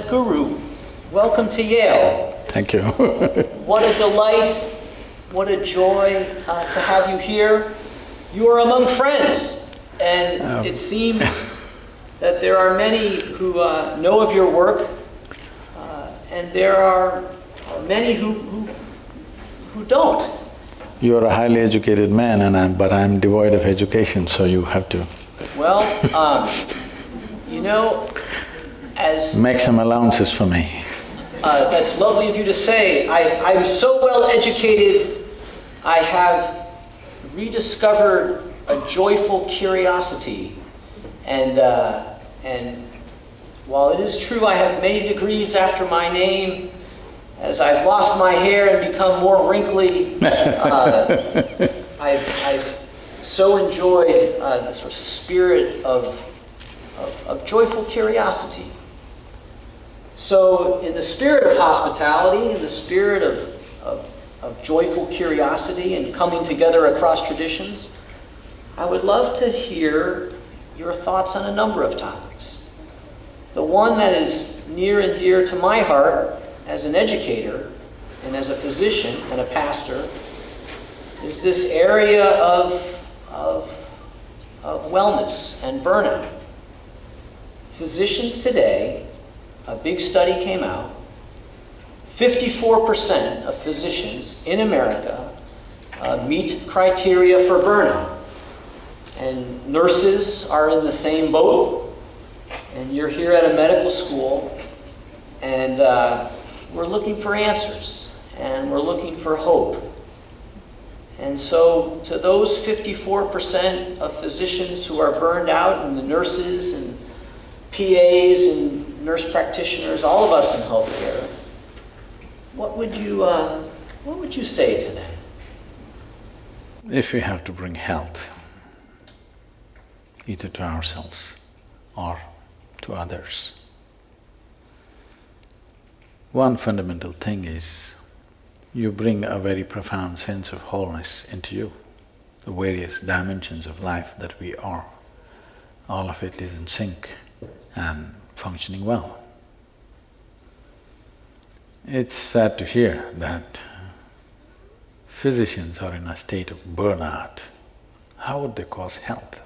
Sadhguru, welcome to Yale. Thank you. What a delight, what a joy uh, to have you here. You are among friends, and Oh. it seems that there are many who uh, know of your work, uh, and there are many who, who, who don't. You're a highly educated man and I'm… but I'm devoid of education, so you have to Well, um, you know, as make some allowances for me. Uh, that's lovely of you to say. I, I'm so well educated, I have rediscovered a joyful curiosity. And, uh, and while it is true I have many degrees after my name, as I've lost my hair and become more wrinkly, uh, I've, I've so enjoyed uh, the sort of spirit of, of, of joyful curiosity. So, in the spirit of hospitality, in the spirit of, of, of, joyful curiosity and coming together across traditions, I would love to hear your thoughts on a number of topics. The one that is near and dear to my heart as an educator and as a physician and a pastor is this area of, of, of wellness and burnout. Physicians today a big study came out. 54% of physicians in America uh, meet criteria for burnout. And nurses are in the same boat. And you're here at a medical school, and uh, we're looking for answers, and we're looking for hope. And so, to those 54% of physicians who are burned out, and the nurses and PAs and nurse practitioners, all of us in healthcare, what would you, uh, what would you say to them? If we have to bring health, either to ourselves or to others, one fundamental thing is you bring a very profound sense of wholeness into you, the various dimensions of life that we are. All of it is in sync and functioning well. It's sad to hear that physicians are in a state of burnout. How would they cause health?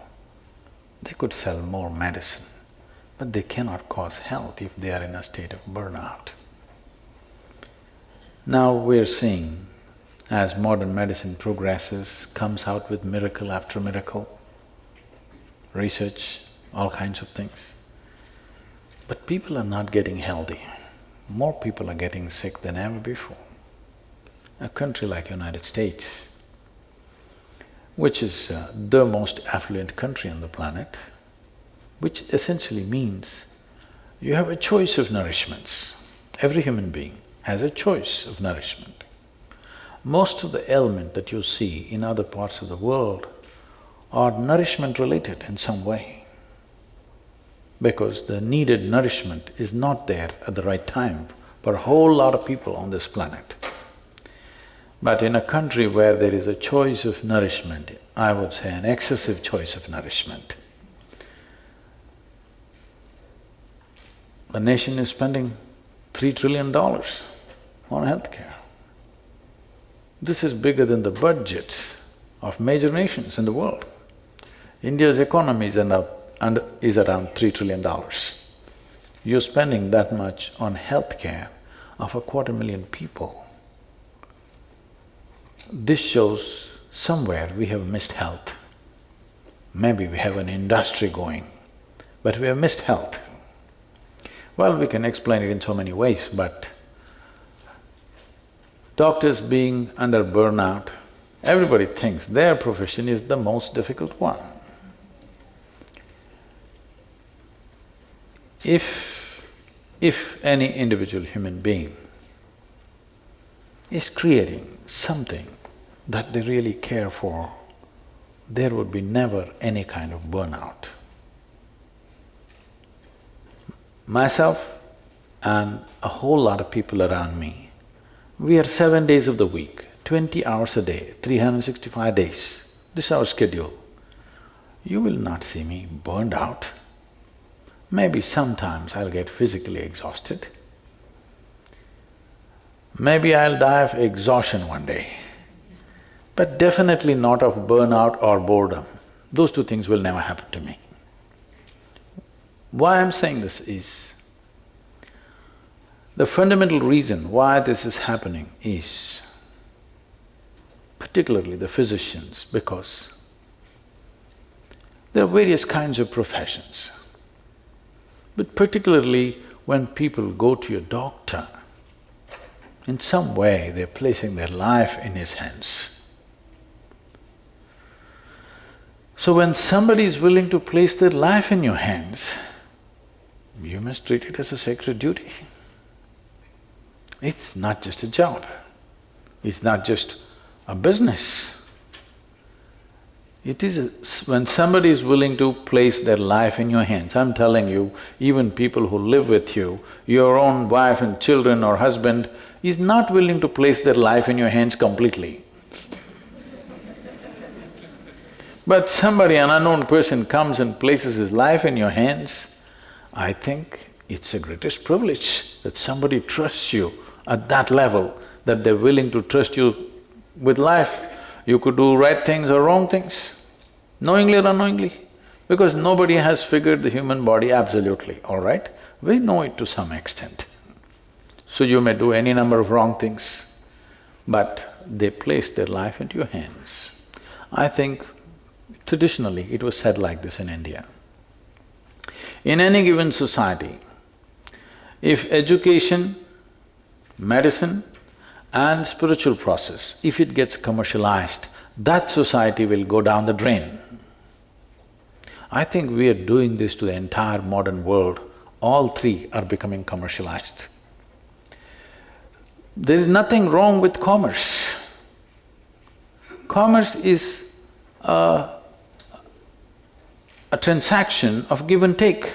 They could sell more medicine, but they cannot cause health if they are in a state of burnout. Now we're seeing, as modern medicine progresses, comes out with miracle after miracle, research, all kinds of things. But people are not getting healthy. More people are getting sick than ever before. A country like United States, which is uh, the most affluent country on the planet, which essentially means you have a choice of nourishments. Every human being has a choice of nourishment. Most of the ailment that you see in other parts of the world are nourishment related in some way because the needed nourishment is not there at the right time for a whole lot of people on this planet. But in a country where there is a choice of nourishment, I would say an excessive choice of nourishment, the nation is spending three trillion dollars on healthcare. This is bigger than the budgets of major nations in the world. India's economy is up and is around three trillion dollars. You're spending that much on healthcare of a quarter million people. This shows somewhere we have missed health. Maybe we have an industry going, but we have missed health. Well, we can explain it in so many ways, but doctors being under burnout, everybody thinks their profession is the most difficult one. If… if any individual human being is creating something that they really care for, there would be never any kind of burnout. Myself and a whole lot of people around me, we are seven days of the week, twenty hours a day, 365 days. This is our schedule. You will not see me burned out. Maybe sometimes I'll get physically exhausted. Maybe I'll die of exhaustion one day, but definitely not of burnout or boredom. Those two things will never happen to me. Why I'm saying this is, the fundamental reason why this is happening is, particularly the physicians, because there are various kinds of professions. But particularly when people go to your doctor, in some way they're placing their life in his hands. So when somebody is willing to place their life in your hands, you must treat it as a sacred duty. It's not just a job, it's not just a business. It is when somebody is willing to place their life in your hands, I'm telling you, even people who live with you, your own wife and children or husband is not willing to place their life in your hands completely. but somebody, an unknown person comes and places his life in your hands, I think it's the greatest privilege that somebody trusts you at that level, that they're willing to trust you with life. You could do right things or wrong things, knowingly or unknowingly, because nobody has figured the human body absolutely, all right? We know it to some extent. So you may do any number of wrong things, but they place their life into your hands. I think traditionally it was said like this in India. In any given society, if education, medicine, and spiritual process, if it gets commercialized, that society will go down the drain. I think we are doing this to the entire modern world. All three are becoming commercialized. There is nothing wrong with commerce. Commerce is a, a transaction of give and take.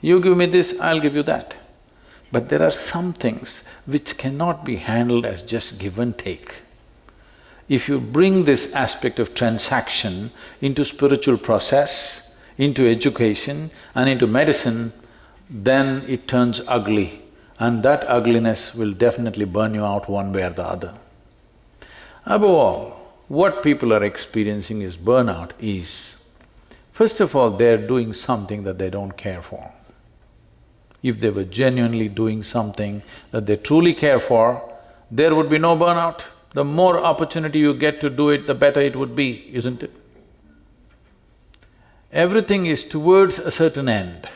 You give me this, I'll give you that. But there are some things which cannot be handled as just give and take. If you bring this aspect of transaction into spiritual process, into education and into medicine, then it turns ugly and that ugliness will definitely burn you out one way or the other. Above all, what people are experiencing is burnout is, first of all, they're doing something that they don't care for. If they were genuinely doing something that they truly care for, there would be no burnout. The more opportunity you get to do it, the better it would be, isn't it? Everything is towards a certain end.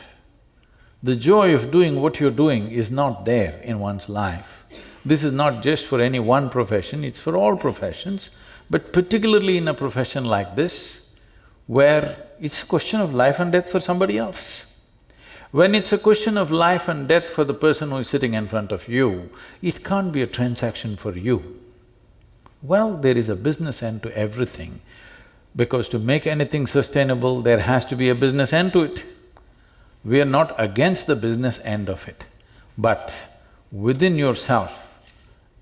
The joy of doing what you're doing is not there in one's life. This is not just for any one profession, it's for all professions, but particularly in a profession like this, where it's a question of life and death for somebody else. When it's a question of life and death for the person who is sitting in front of you, it can't be a transaction for you. Well, there is a business end to everything, because to make anything sustainable, there has to be a business end to it. We are not against the business end of it, but within yourself,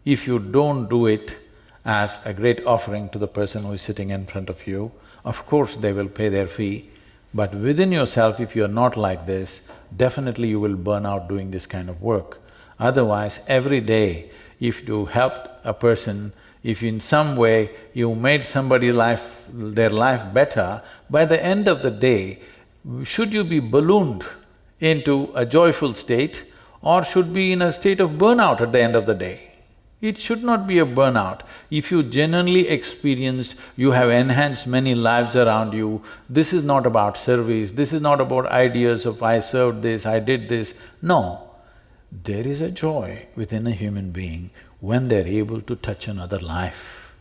if you don't do it as a great offering to the person who is sitting in front of you, of course they will pay their fee, but within yourself, if you are not like this, definitely you will burn out doing this kind of work. Otherwise, every day, if you helped a person, if in some way you made somebody life… their life better, by the end of the day, should you be ballooned into a joyful state or should be in a state of burnout at the end of the day? It should not be a burnout. If you genuinely experienced, you have enhanced many lives around you, this is not about service, this is not about ideas of I served this, I did this. No, there is a joy within a human being when they're able to touch another life.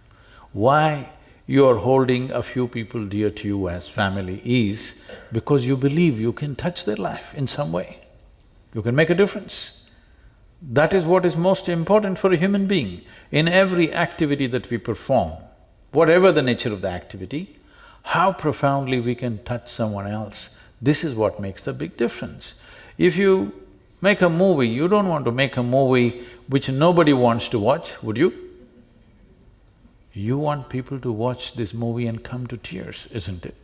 Why you're holding a few people dear to you as family is because you believe you can touch their life in some way. You can make a difference. That is what is most important for a human being. In every activity that we perform, whatever the nature of the activity, how profoundly we can touch someone else, this is what makes the big difference. If you make a movie, you don't want to make a movie which nobody wants to watch, would you? You want people to watch this movie and come to tears, isn't it?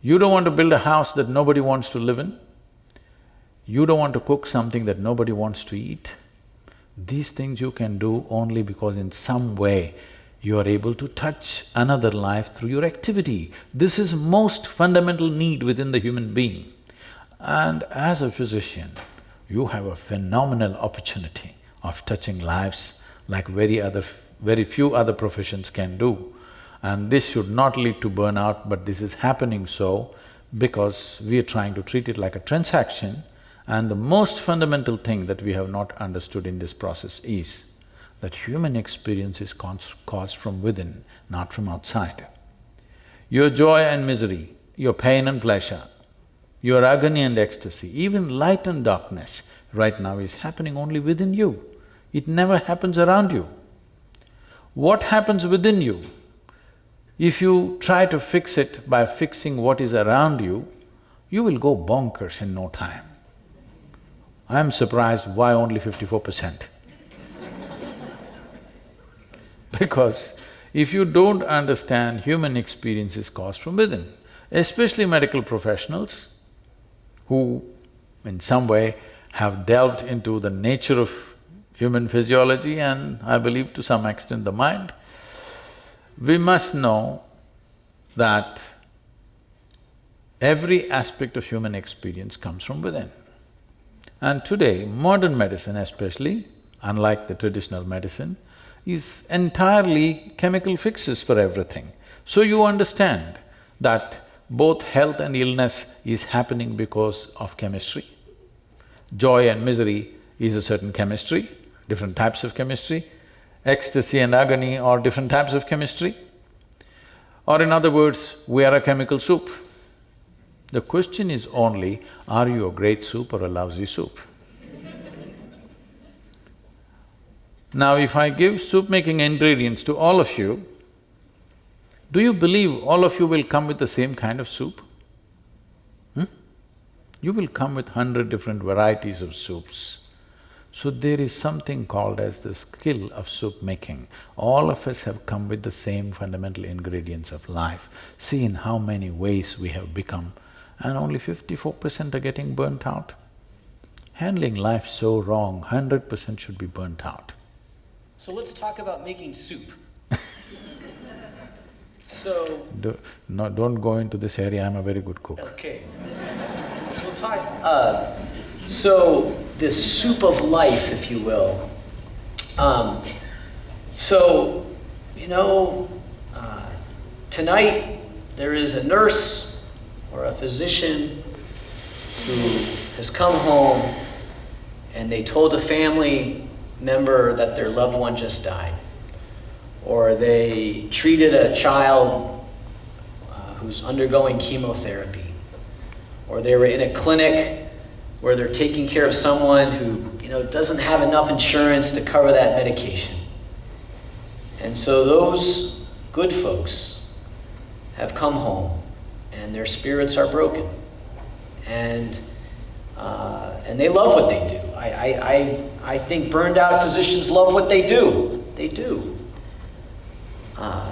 You don't want to build a house that nobody wants to live in. You don't want to cook something that nobody wants to eat. These things you can do only because in some way you are able to touch another life through your activity. This is most fundamental need within the human being. And as a physician, you have a phenomenal opportunity of touching lives like very other… very few other professions can do. And this should not lead to burnout, but this is happening so because we are trying to treat it like a transaction and the most fundamental thing that we have not understood in this process is that human experience is caused from within, not from outside. Your joy and misery, your pain and pleasure, your agony and ecstasy, even light and darkness right now is happening only within you. It never happens around you. What happens within you, if you try to fix it by fixing what is around you, you will go bonkers in no time. I'm surprised why only fifty-four percent. because if you don't understand human experience is caused from within, especially medical professionals who in some way have delved into the nature of human physiology and I believe to some extent the mind, we must know that every aspect of human experience comes from within. And today, modern medicine especially, unlike the traditional medicine, is entirely chemical fixes for everything. So you understand that both health and illness is happening because of chemistry. Joy and misery is a certain chemistry, different types of chemistry. Ecstasy and agony are different types of chemistry. Or in other words, we are a chemical soup. The question is only, are you a great soup or a lousy soup? now, if I give soup-making ingredients to all of you, do you believe all of you will come with the same kind of soup? Hmm? You will come with hundred different varieties of soups. So there is something called as the skill of soup making. All of us have come with the same fundamental ingredients of life. See in how many ways we have become and only fifty-four percent are getting burnt out. Handling life so wrong, hundred percent should be burnt out. So let's talk about making soup. so… Do, no, don't go into this area, I'm a very good cook. Okay. So talk… Uh, so, the soup of life, if you will. Um, so, you know, uh, tonight there is a nurse or a physician who has come home and they told a family member that their loved one just died. Or they treated a child uh, who's undergoing chemotherapy. Or they were in a clinic where they're taking care of someone who you know, doesn't have enough insurance to cover that medication. And so those good folks have come home and their spirits are broken. And, uh, and they love what they do. I, I, I, I think burned out physicians love what they do. They do. Uh,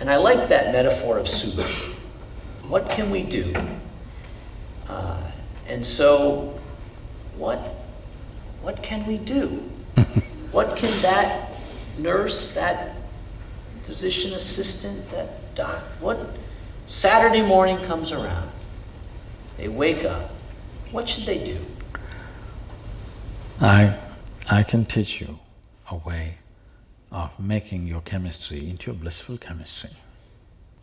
and I like that metaphor of soup. What can we do? Uh, and so, what, what can we do? what can that nurse, that physician assistant, that doc, what, Saturday morning comes around. They wake up. What should they do? I… I can teach you a way of making your chemistry into a blissful chemistry.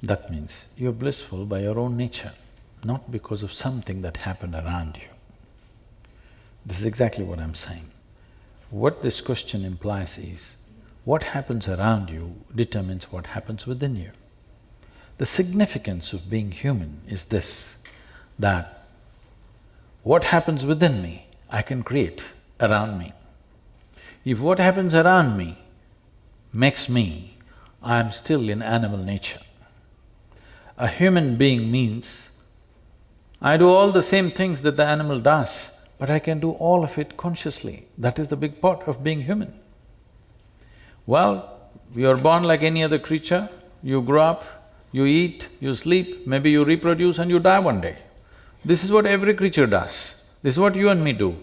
That means you're blissful by your own nature, not because of something that happened around you. This is exactly what I'm saying. What this question implies is, what happens around you determines what happens within you. The significance of being human is this, that what happens within me, I can create around me. If what happens around me makes me, I am still in animal nature. A human being means I do all the same things that the animal does, but I can do all of it consciously. That is the big part of being human. Well, you are born like any other creature, you grow up, You eat, you sleep, maybe you reproduce and you die one day. This is what every creature does. This is what you and me do.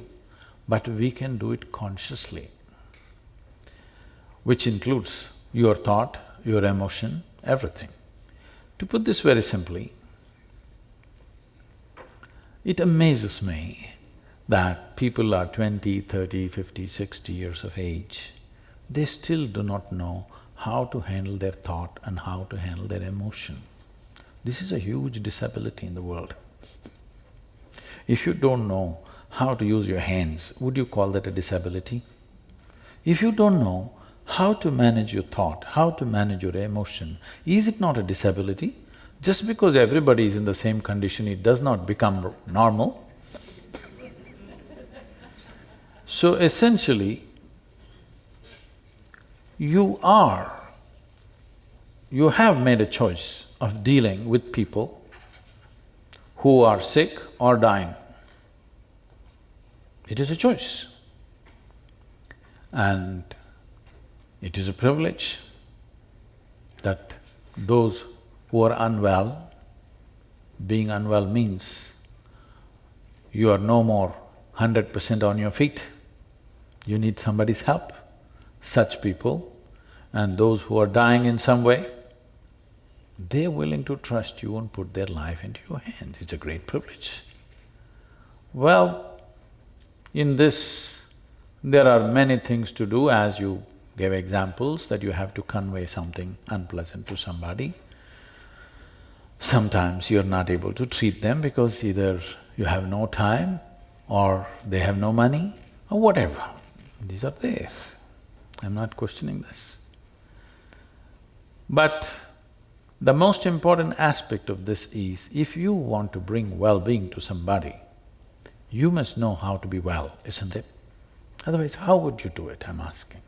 But we can do it consciously, which includes your thought, your emotion, everything. To put this very simply, it amazes me that people are 20, 30, 50, 60 years of age, they still do not know how to handle their thought and how to handle their emotion. This is a huge disability in the world. If you don't know how to use your hands, would you call that a disability? If you don't know how to manage your thought, how to manage your emotion, is it not a disability? Just because everybody is in the same condition, it does not become normal. So essentially, you are, you have made a choice of dealing with people who are sick or dying. It is a choice. And it is a privilege that those who are unwell, being unwell means you are no more hundred percent on your feet, you need somebody's help. Such people and those who are dying in some way, they're willing to trust you and put their life into your hands, it's a great privilege. Well, in this, there are many things to do as you gave examples that you have to convey something unpleasant to somebody. Sometimes you're not able to treat them because either you have no time or they have no money or whatever. These are there. I'm not questioning this. But the most important aspect of this is, if you want to bring well-being to somebody, you must know how to be well, isn't it? Otherwise, how would you do it, I'm asking?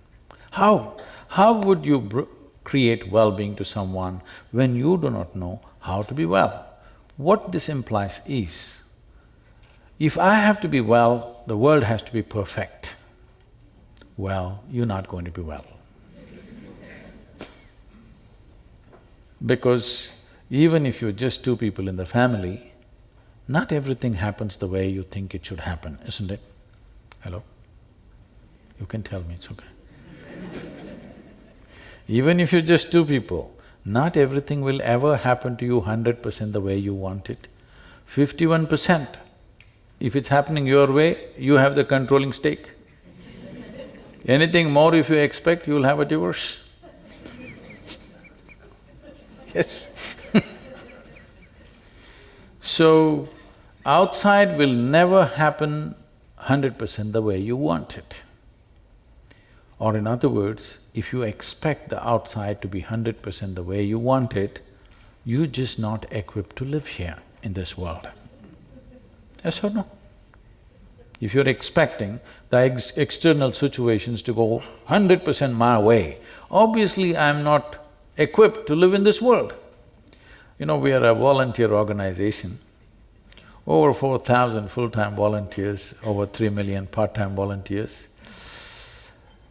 How? How would you create well-being to someone when you do not know how to be well? What this implies is, if I have to be well, the world has to be perfect. Well, you're not going to be well. Because even if you're just two people in the family, not everything happens the way you think it should happen, isn't it? Hello? You can tell me, it's okay. even if you're just two people, not everything will ever happen to you hundred percent the way you want it. Fifty-one percent, if it's happening your way, you have the controlling stake. Anything more if you expect, you'll have a divorce. yes So, outside will never happen hundred percent the way you want it. Or in other words, if you expect the outside to be hundred percent the way you want it, you're just not equipped to live here in this world. Yes or no? If you're expecting the ex external situations to go hundred percent my way, obviously I'm not equipped to live in this world. You know, we are a volunteer organization, over four thousand full-time volunteers, over three million part-time volunteers.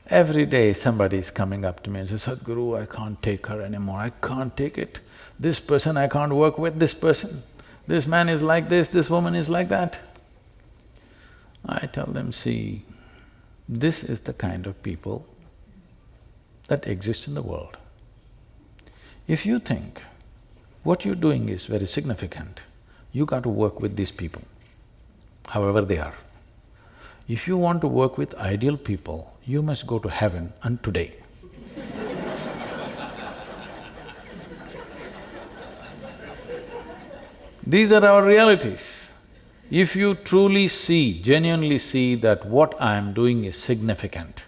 Every day somebody is coming up to me and says, Sadhguru, I can't take her anymore, I can't take it. This person I can't work with, this person. This man is like this, this woman is like that. I tell them, see, this is the kind of people that exist in the world. If you think what you're doing is very significant, you got to work with these people, however they are. If you want to work with ideal people, you must go to heaven and today. These are our realities. If you truly see, genuinely see that what I am doing is significant,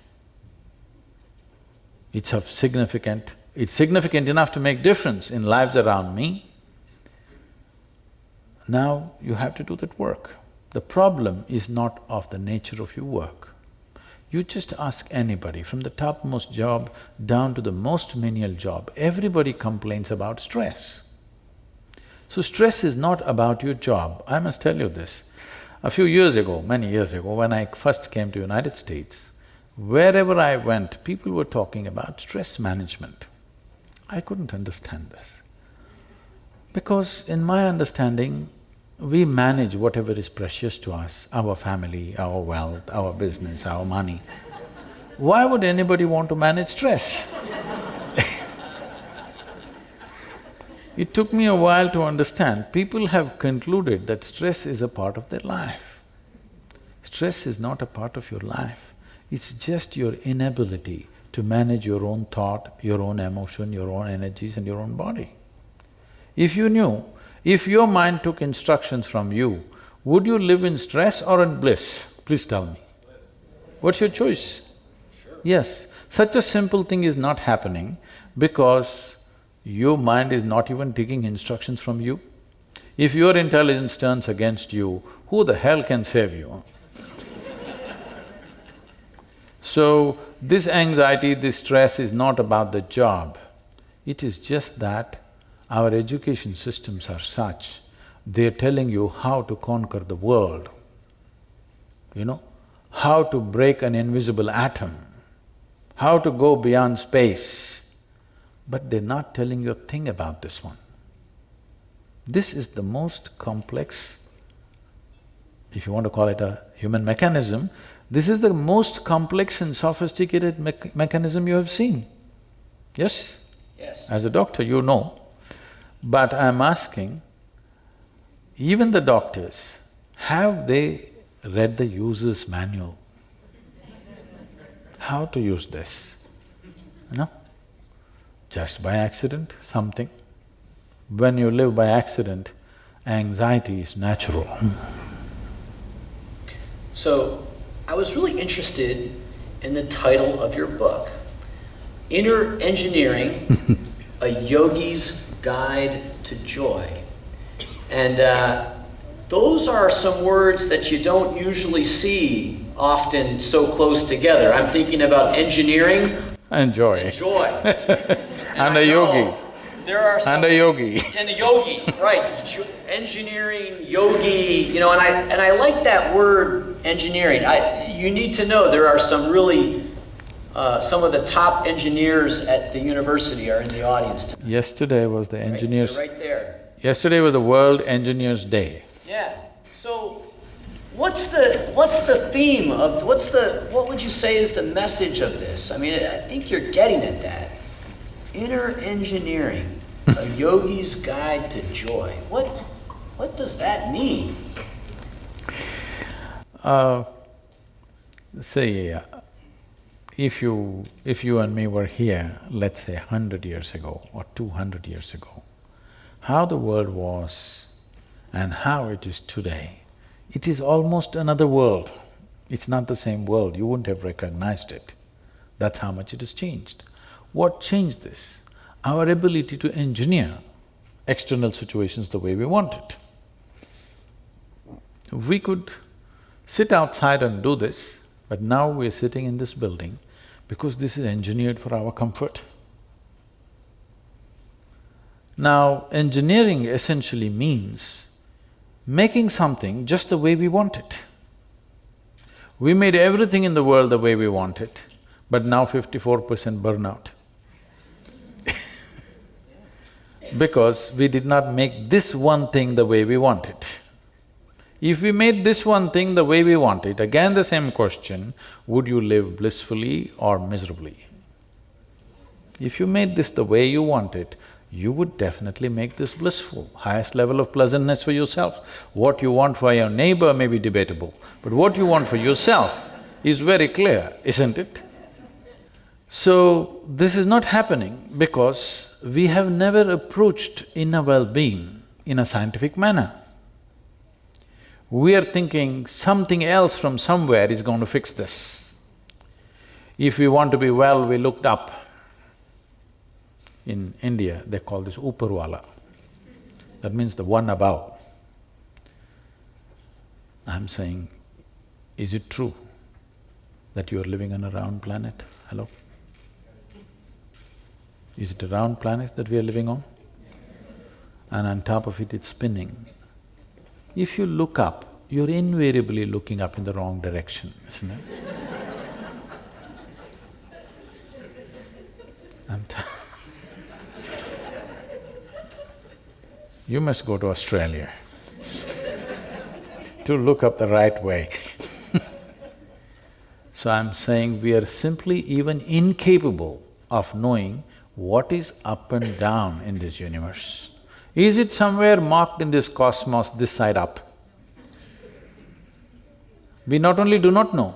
it's of significant, it's significant enough to make difference in lives around me, now you have to do that work. The problem is not of the nature of your work. You just ask anybody, from the topmost job down to the most menial job, everybody complains about stress. So stress is not about your job, I must tell you this. A few years ago, many years ago, when I first came to United States, wherever I went, people were talking about stress management. I couldn't understand this. Because in my understanding, we manage whatever is precious to us, our family, our wealth, our business, our money. Why would anybody want to manage stress? It took me a while to understand, people have concluded that stress is a part of their life. Stress is not a part of your life, it's just your inability to manage your own thought, your own emotion, your own energies and your own body. If you knew, if your mind took instructions from you, would you live in stress or in bliss? Please tell me. What's your choice? Sure. Yes, such a simple thing is not happening because your mind is not even taking instructions from you. If your intelligence turns against you, who the hell can save you? so, this anxiety, this stress is not about the job. It is just that our education systems are such, they're telling you how to conquer the world, you know, how to break an invisible atom, how to go beyond space, but they're not telling you a thing about this one. This is the most complex, if you want to call it a human mechanism, this is the most complex and sophisticated me mechanism you have seen. Yes? Yes. As a doctor, you know. But I'm asking, even the doctors, have they read the user's manual? How to use this? No? Just by accident, something. When you live by accident, anxiety is natural. So, I was really interested in the title of your book, Inner Engineering, a Yogi's Guide to Joy. And uh, those are some words that you don't usually see often so close together. I'm thinking about engineering and joy. and joy. And a yogi. There are some And a yogi. and a yogi, right? Engineering, yogi, you know, and I and I like that word engineering. I you need to know there are some really uh, some of the top engineers at the university are in the audience tonight. Yesterday was the engineers… They're right there. Yesterday was the World Engineers Day. Yeah. So, what's the what's the theme of what's the what would you say is the message of this? I mean, I think you're getting at that. Inner engineering, a yogi's guide to joy. What what does that mean? Uh, say, uh, if you… if you and me were here, let's say hundred years ago or two hundred years ago, how the world was and how it is today, it is almost another world. It's not the same world, you wouldn't have recognized it. That's how much it has changed. What changed this? Our ability to engineer external situations the way we want it. We could sit outside and do this, but now we're sitting in this building because this is engineered for our comfort. Now, engineering essentially means making something just the way we want it. We made everything in the world the way we want it, but now fifty-four percent burnout. Because we did not make this one thing the way we want it. If we made this one thing the way we want it, again the same question, would you live blissfully or miserably? If you made this the way you want it, you would definitely make this blissful, highest level of pleasantness for yourself. What you want for your neighbor may be debatable, but what you want for yourself is very clear, isn't it? So, this is not happening because we have never approached inner well-being in a scientific manner. We are thinking something else from somewhere is going to fix this. If we want to be well, we looked up. In India, they call this Uparwala. That means the one above. I'm saying, is it true that you are living on a round planet? Hello? Is it a round planet that we are living on? And on top of it, it's spinning. If you look up, you're invariably looking up in the wrong direction, isn't it? You must go to Australia to look up the right way So I'm saying we are simply even incapable of knowing what is up and down in this universe. Is it somewhere marked in this cosmos, this side up? We not only do not know,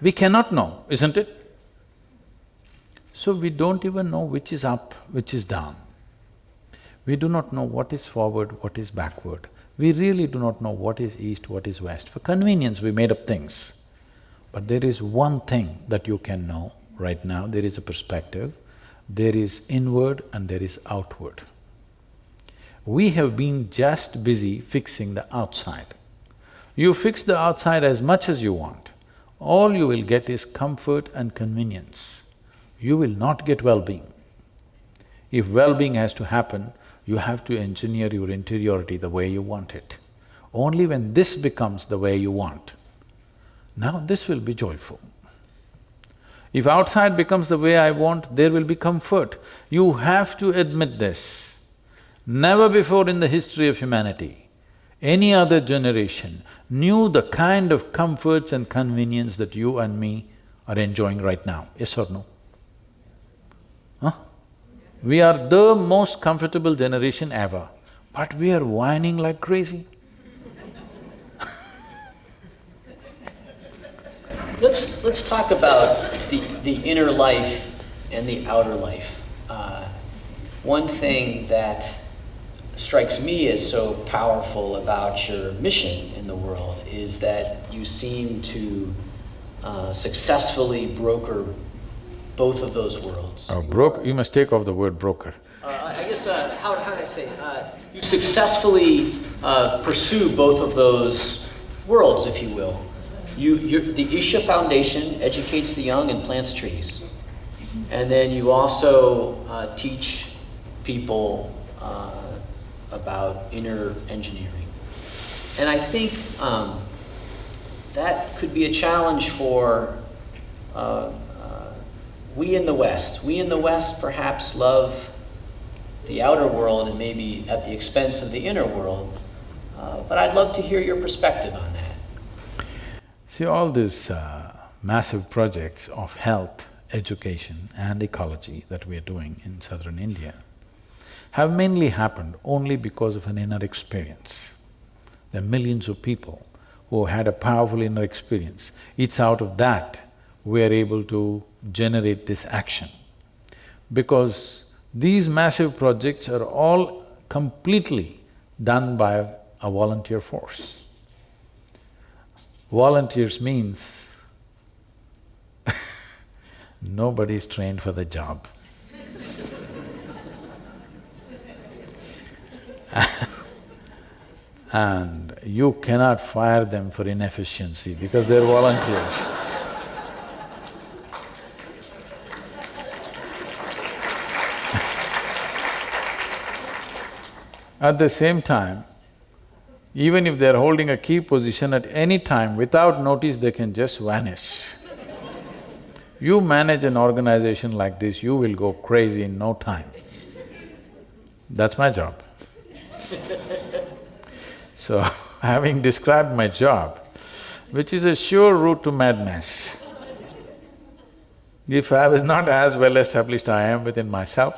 we cannot know, isn't it? So we don't even know which is up, which is down. We do not know what is forward, what is backward. We really do not know what is east, what is west. For convenience, we made up things. But there is one thing that you can know right now, there is a perspective, there is inward and there is outward. We have been just busy fixing the outside. You fix the outside as much as you want, all you will get is comfort and convenience. You will not get well-being. If well-being has to happen, you have to engineer your interiority the way you want it. Only when this becomes the way you want, now this will be joyful. If outside becomes the way I want, there will be comfort. You have to admit this. Never before in the history of humanity any other generation knew the kind of comforts and convenience that you and me are enjoying right now, yes or no? Huh? We are the most comfortable generation ever, but we are whining like crazy. Let's… let's talk about the, the inner life and the outer life. Uh, one thing that strikes me as so powerful about your mission in the world is that you seem to uh, successfully broker both of those worlds. Oh, broker, you must take off the word broker. Uh, I guess, uh, how, how do I say, uh, you successfully uh, pursue both of those worlds, if you will. You, the Isha Foundation educates the young and plants trees. And then you also uh, teach people about inner engineering. And I think um, that could be a challenge for uh, uh, we in the West. We in the West perhaps love the outer world and maybe at the expense of the inner world. Uh, but I'd love to hear your perspective on that. See, all these uh, massive projects of health, education and ecology that we are doing in southern India, have mainly happened only because of an inner experience. There are millions of people who had a powerful inner experience. It's out of that we are able to generate this action. Because these massive projects are all completely done by a volunteer force. Volunteers means nobody is trained for the job. and you cannot fire them for inefficiency because they're volunteers. At the same time, even if they're holding a key position at any time, without notice they can just vanish. You manage an organization like this, you will go crazy in no time. That's my job. so, having described my job, which is a sure route to madness, if I was not as well established I am within myself,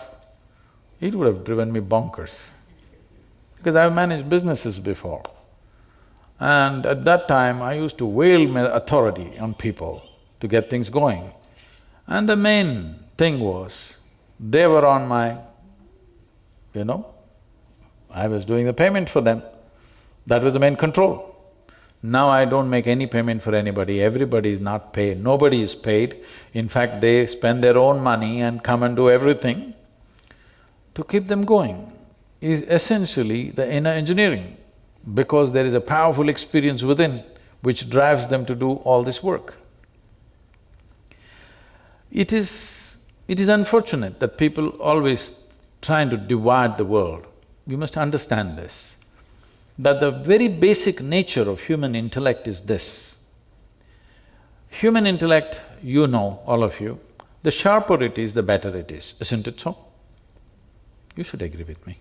it would have driven me bonkers. Because I've managed businesses before. And at that time, I used to wail my authority on people to get things going. And the main thing was, they were on my, you know, I was doing the payment for them. That was the main control. Now I don't make any payment for anybody, everybody is not paid, nobody is paid. In fact, they spend their own money and come and do everything. To keep them going is essentially the inner engineering, because there is a powerful experience within which drives them to do all this work. It is… it is unfortunate that people always trying to divide the world we must understand this, that the very basic nature of human intellect is this. Human intellect, you know, all of you, the sharper it is, the better it is, isn't it so? You should agree with me.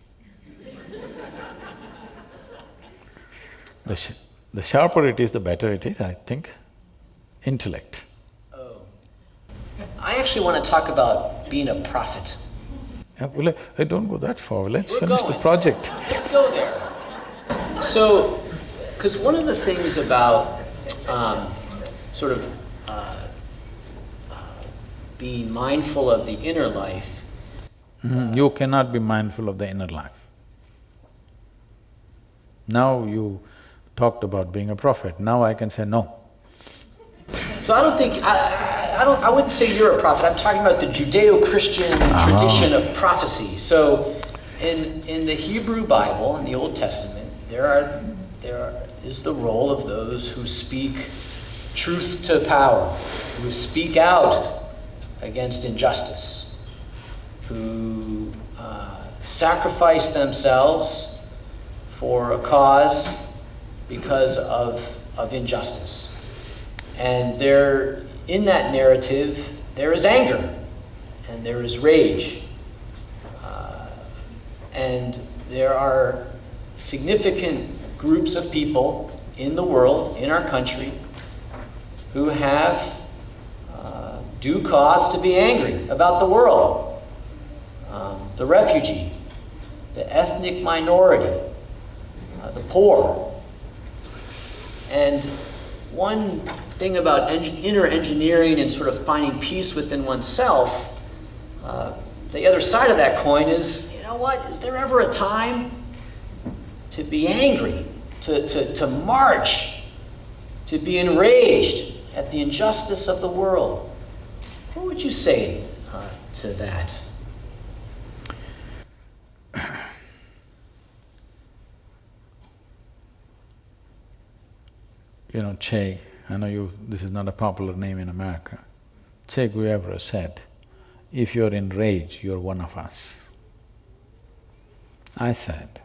The, sh the sharper it is, the better it is, I think. Intellect. Oh. I actually want to talk about being a prophet. Yeah, well, I don't go that far. Let's We're finish going. the project. Let's go there. So, because one of the things about um, sort of uh, uh, being mindful of the inner life Mhm, You cannot be mindful of the inner life. Now you talked about being a prophet, now I can say no. So I don't think, I, I, don't, I wouldn't say you're a prophet. I'm talking about the Judeo-Christian tradition of prophecy. So in, in the Hebrew Bible, in the Old Testament, there are, there are, is the role of those who speak truth to power, who speak out against injustice, who uh, sacrifice themselves for a cause because of, of injustice. And there, in that narrative, there is anger and there is rage. Uh, and there are significant groups of people in the world, in our country, who have uh, due cause to be angry about the world. Um, the refugee, the ethnic minority, uh, the poor. And one thing about eng- inner engineering and sort of finding peace within oneself, uh, the other side of that coin is, you know what, is there ever a time to be angry, to, to, to march, to be enraged at the injustice of the world? What would you say uh, to that? You know, Che, I know you… this is not a popular name in America. Che Guevara said, if you're in rage, you're one of us. I said,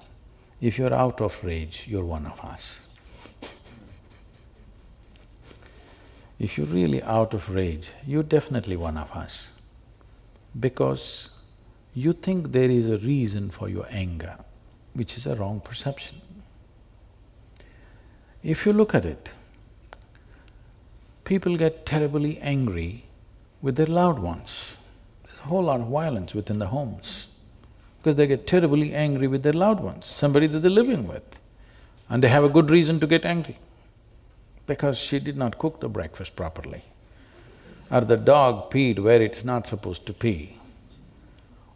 if you're out of rage, you're one of us. If you're really out of rage, you're definitely one of us. Because you think there is a reason for your anger, which is a wrong perception. If you look at it, people get terribly angry with their loved ones. There's a whole lot of violence within the homes because they get terribly angry with their loved ones, somebody that they're living with. And they have a good reason to get angry because she did not cook the breakfast properly or the dog peed where it's not supposed to pee.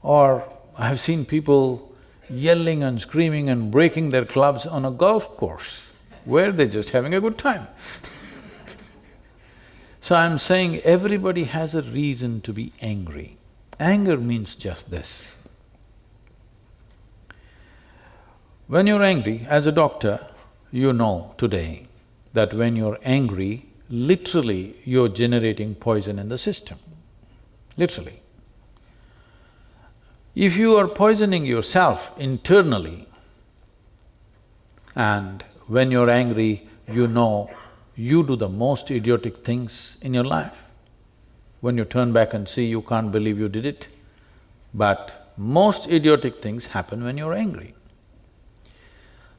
Or I have seen people yelling and screaming and breaking their clubs on a golf course where they're just having a good time. so I'm saying everybody has a reason to be angry. Anger means just this. When you're angry, as a doctor, you know today that when you're angry, literally you're generating poison in the system, literally. If you are poisoning yourself internally and when you're angry, you know you do the most idiotic things in your life. When you turn back and see, you can't believe you did it. But most idiotic things happen when you're angry.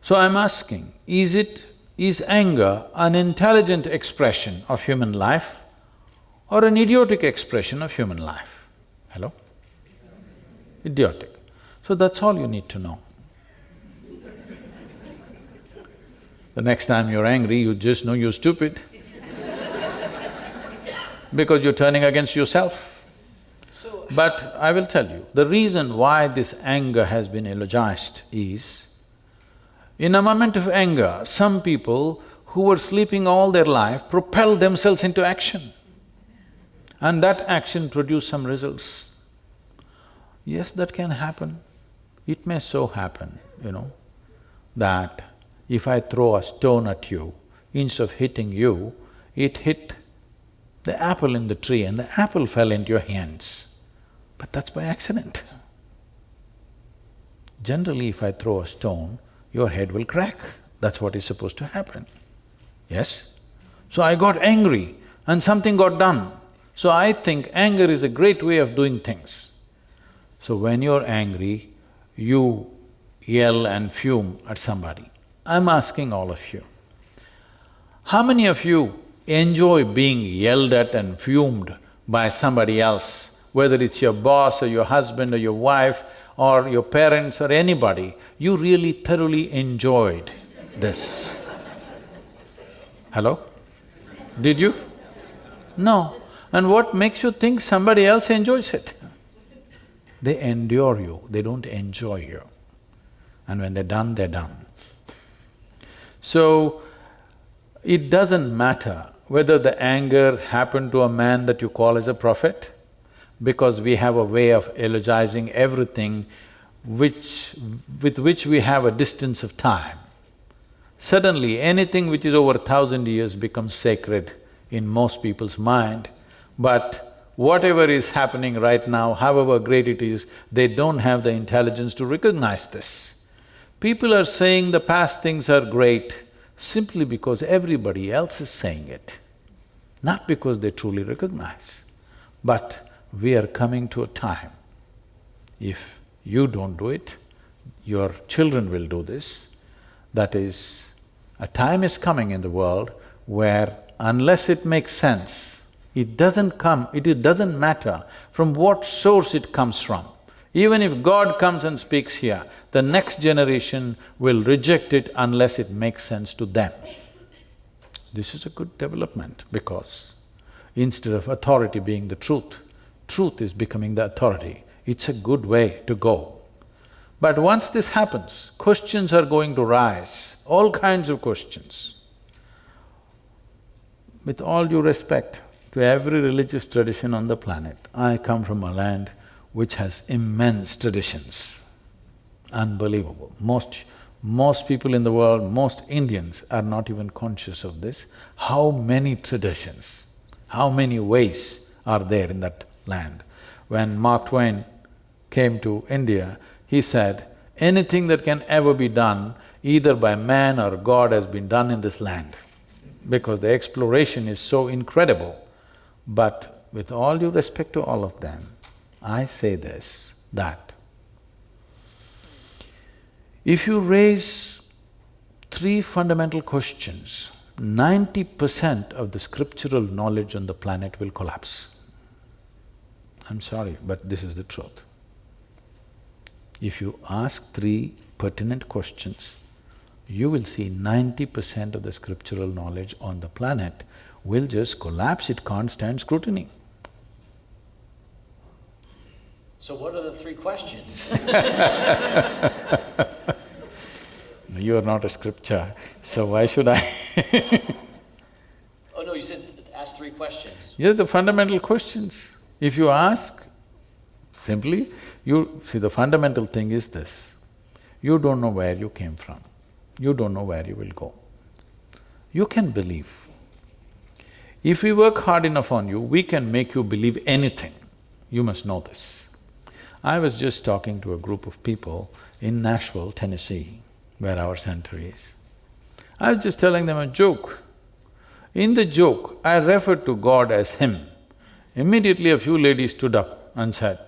So I'm asking, is it… is anger an intelligent expression of human life or an idiotic expression of human life? Hello? Idiotic. So that's all you need to know. The next time you're angry, you just know you're stupid because you're turning against yourself. So, But I will tell you, the reason why this anger has been eulogized is, in a moment of anger, some people who were sleeping all their life propelled themselves into action. And that action produced some results. Yes, that can happen. It may so happen, you know, that if I throw a stone at you, instead of hitting you, it hit the apple in the tree and the apple fell into your hands. But that's by accident. Generally, if I throw a stone, your head will crack. That's what is supposed to happen. Yes? So I got angry and something got done. So I think anger is a great way of doing things. So when you're angry, you yell and fume at somebody. I'm asking all of you, How many of you enjoy being yelled at and fumed by somebody else, whether it's your boss or your husband or your wife or your parents or anybody, you really thoroughly enjoyed this? Hello? Did you? No. And what makes you think somebody else enjoys it? They endure you, they don't enjoy you. And when they're done, they're done. So, it doesn't matter whether the anger happened to a man that you call as a prophet, because we have a way of eulogizing everything which… with which we have a distance of time. Suddenly, anything which is over a thousand years becomes sacred in most people's mind, but whatever is happening right now, however great it is, they don't have the intelligence to recognize this. People are saying the past things are great simply because everybody else is saying it, not because they truly recognize. But we are coming to a time, if you don't do it, your children will do this, that is, a time is coming in the world where unless it makes sense, it doesn't come… it doesn't matter from what source it comes from. Even if God comes and speaks here, the next generation will reject it unless it makes sense to them. This is a good development because instead of authority being the truth, truth is becoming the authority. It's a good way to go. But once this happens, questions are going to rise, all kinds of questions. With all due respect to every religious tradition on the planet, I come from a land which has immense traditions, unbelievable. Most… most people in the world, most Indians are not even conscious of this. How many traditions, how many ways are there in that land? When Mark Twain came to India, he said, anything that can ever be done either by man or God has been done in this land because the exploration is so incredible. But with all due respect to all of them, I say this, that if you raise three fundamental questions, ninety percent of the scriptural knowledge on the planet will collapse. I'm sorry, but this is the truth. If you ask three pertinent questions, you will see ninety percent of the scriptural knowledge on the planet will just collapse, it can't stand scrutiny. So what are the three questions? you are not a scripture, so why should I Oh no, you said ask three questions. Yes, the fundamental questions. If you ask, simply, you… see, the fundamental thing is this, you don't know where you came from, you don't know where you will go. You can believe. If we work hard enough on you, we can make you believe anything. You must know this. I was just talking to a group of people in Nashville, Tennessee, where our center is. I was just telling them a joke. In the joke, I referred to God as Him. Immediately a few ladies stood up and said,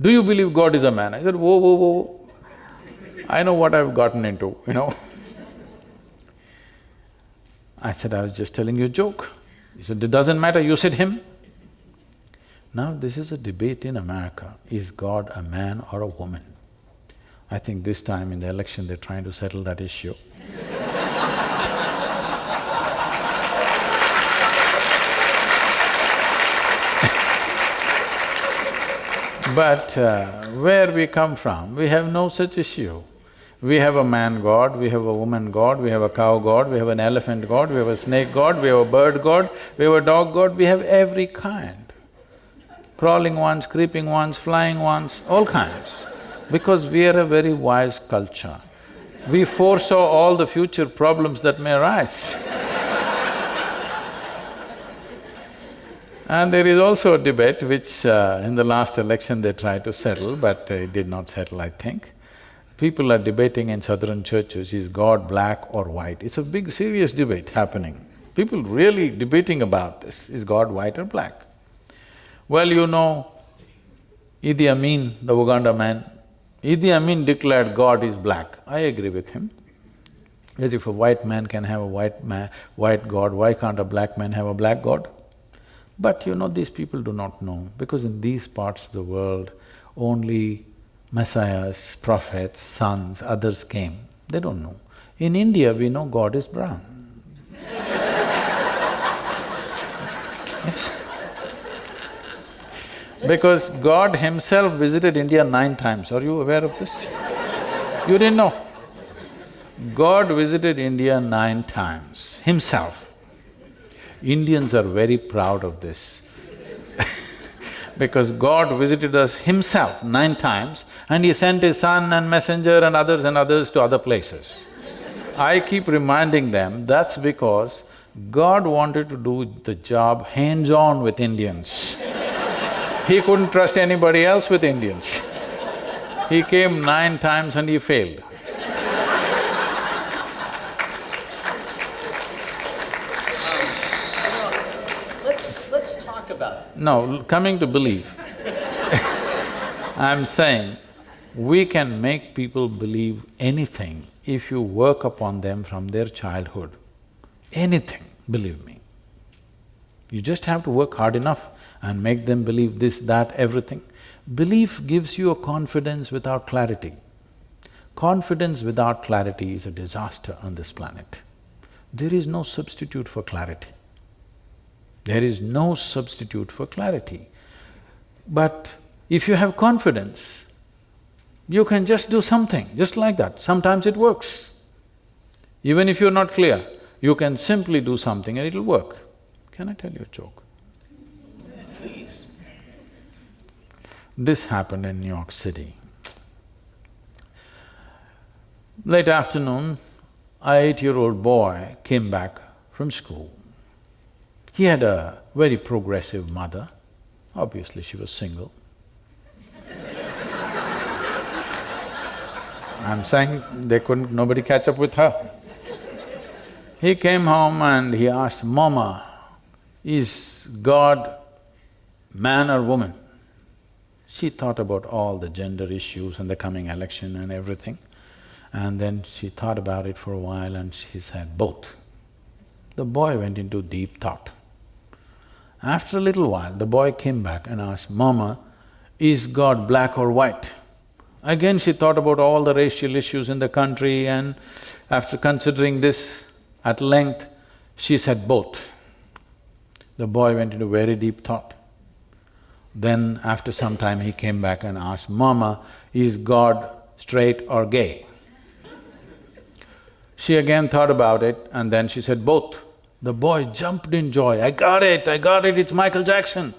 do you believe God is a man? I said, whoa, whoa, whoa, I know what I've gotten into, you know I said, I was just telling you a joke. He said, it doesn't matter, you said him. Now this is a debate in America, is God a man or a woman? I think this time in the election they're trying to settle that issue. but uh, where we come from, we have no such issue. We have a man god, we have a woman god, we have a cow god, we have an elephant god, we have a snake god, we have a bird god, we have a dog god, we have every kind crawling ones, creeping ones, flying ones, all kinds. Because we are a very wise culture. We foresaw all the future problems that may arise. and there is also a debate which uh, in the last election they tried to settle, but uh, it did not settle, I think. People are debating in southern churches, is God black or white? It's a big serious debate happening. People really debating about this, is God white or black? Well, you know, Idi Amin, the Uganda man, Idi Amin declared God is black. I agree with him. As if a white man can have a white man… white god, why can't a black man have a black god? But you know, these people do not know, because in these parts of the world, only messiahs, prophets, sons, others came. They don't know. In India, we know God is brown. yes. Because God himself visited India nine times. Are you aware of this? You didn't know? God visited India nine times, himself. Indians are very proud of this because God visited us himself nine times and he sent his son and messenger and others and others to other places. I keep reminding them, that's because God wanted to do the job hands-on with Indians. He couldn't trust anybody else with Indians. he came nine times and he failed. Um, let's let's talk about. No, coming to believe I'm saying, we can make people believe anything if you work upon them from their childhood. Anything, believe me. You just have to work hard enough and make them believe this, that, everything. Belief gives you a confidence without clarity. Confidence without clarity is a disaster on this planet. There is no substitute for clarity. There is no substitute for clarity. But if you have confidence, you can just do something, just like that. Sometimes it works. Even if you're not clear, you can simply do something and it'll work. Can I tell you a joke? This happened in New York City. Late afternoon, a eight-year-old boy came back from school. He had a very progressive mother, obviously she was single. I'm saying they couldn't… nobody catch up with her. He came home and he asked, Mama, is God man or woman? She thought about all the gender issues and the coming election and everything. And then she thought about it for a while and she said, both. The boy went into deep thought. After a little while, the boy came back and asked, Mama, is God black or white? Again she thought about all the racial issues in the country and after considering this at length, she said both. The boy went into very deep thought. Then after some time he came back and asked, Mama, is God straight or gay? She again thought about it and then she said both. The boy jumped in joy, I got it, I got it, it's Michael Jackson.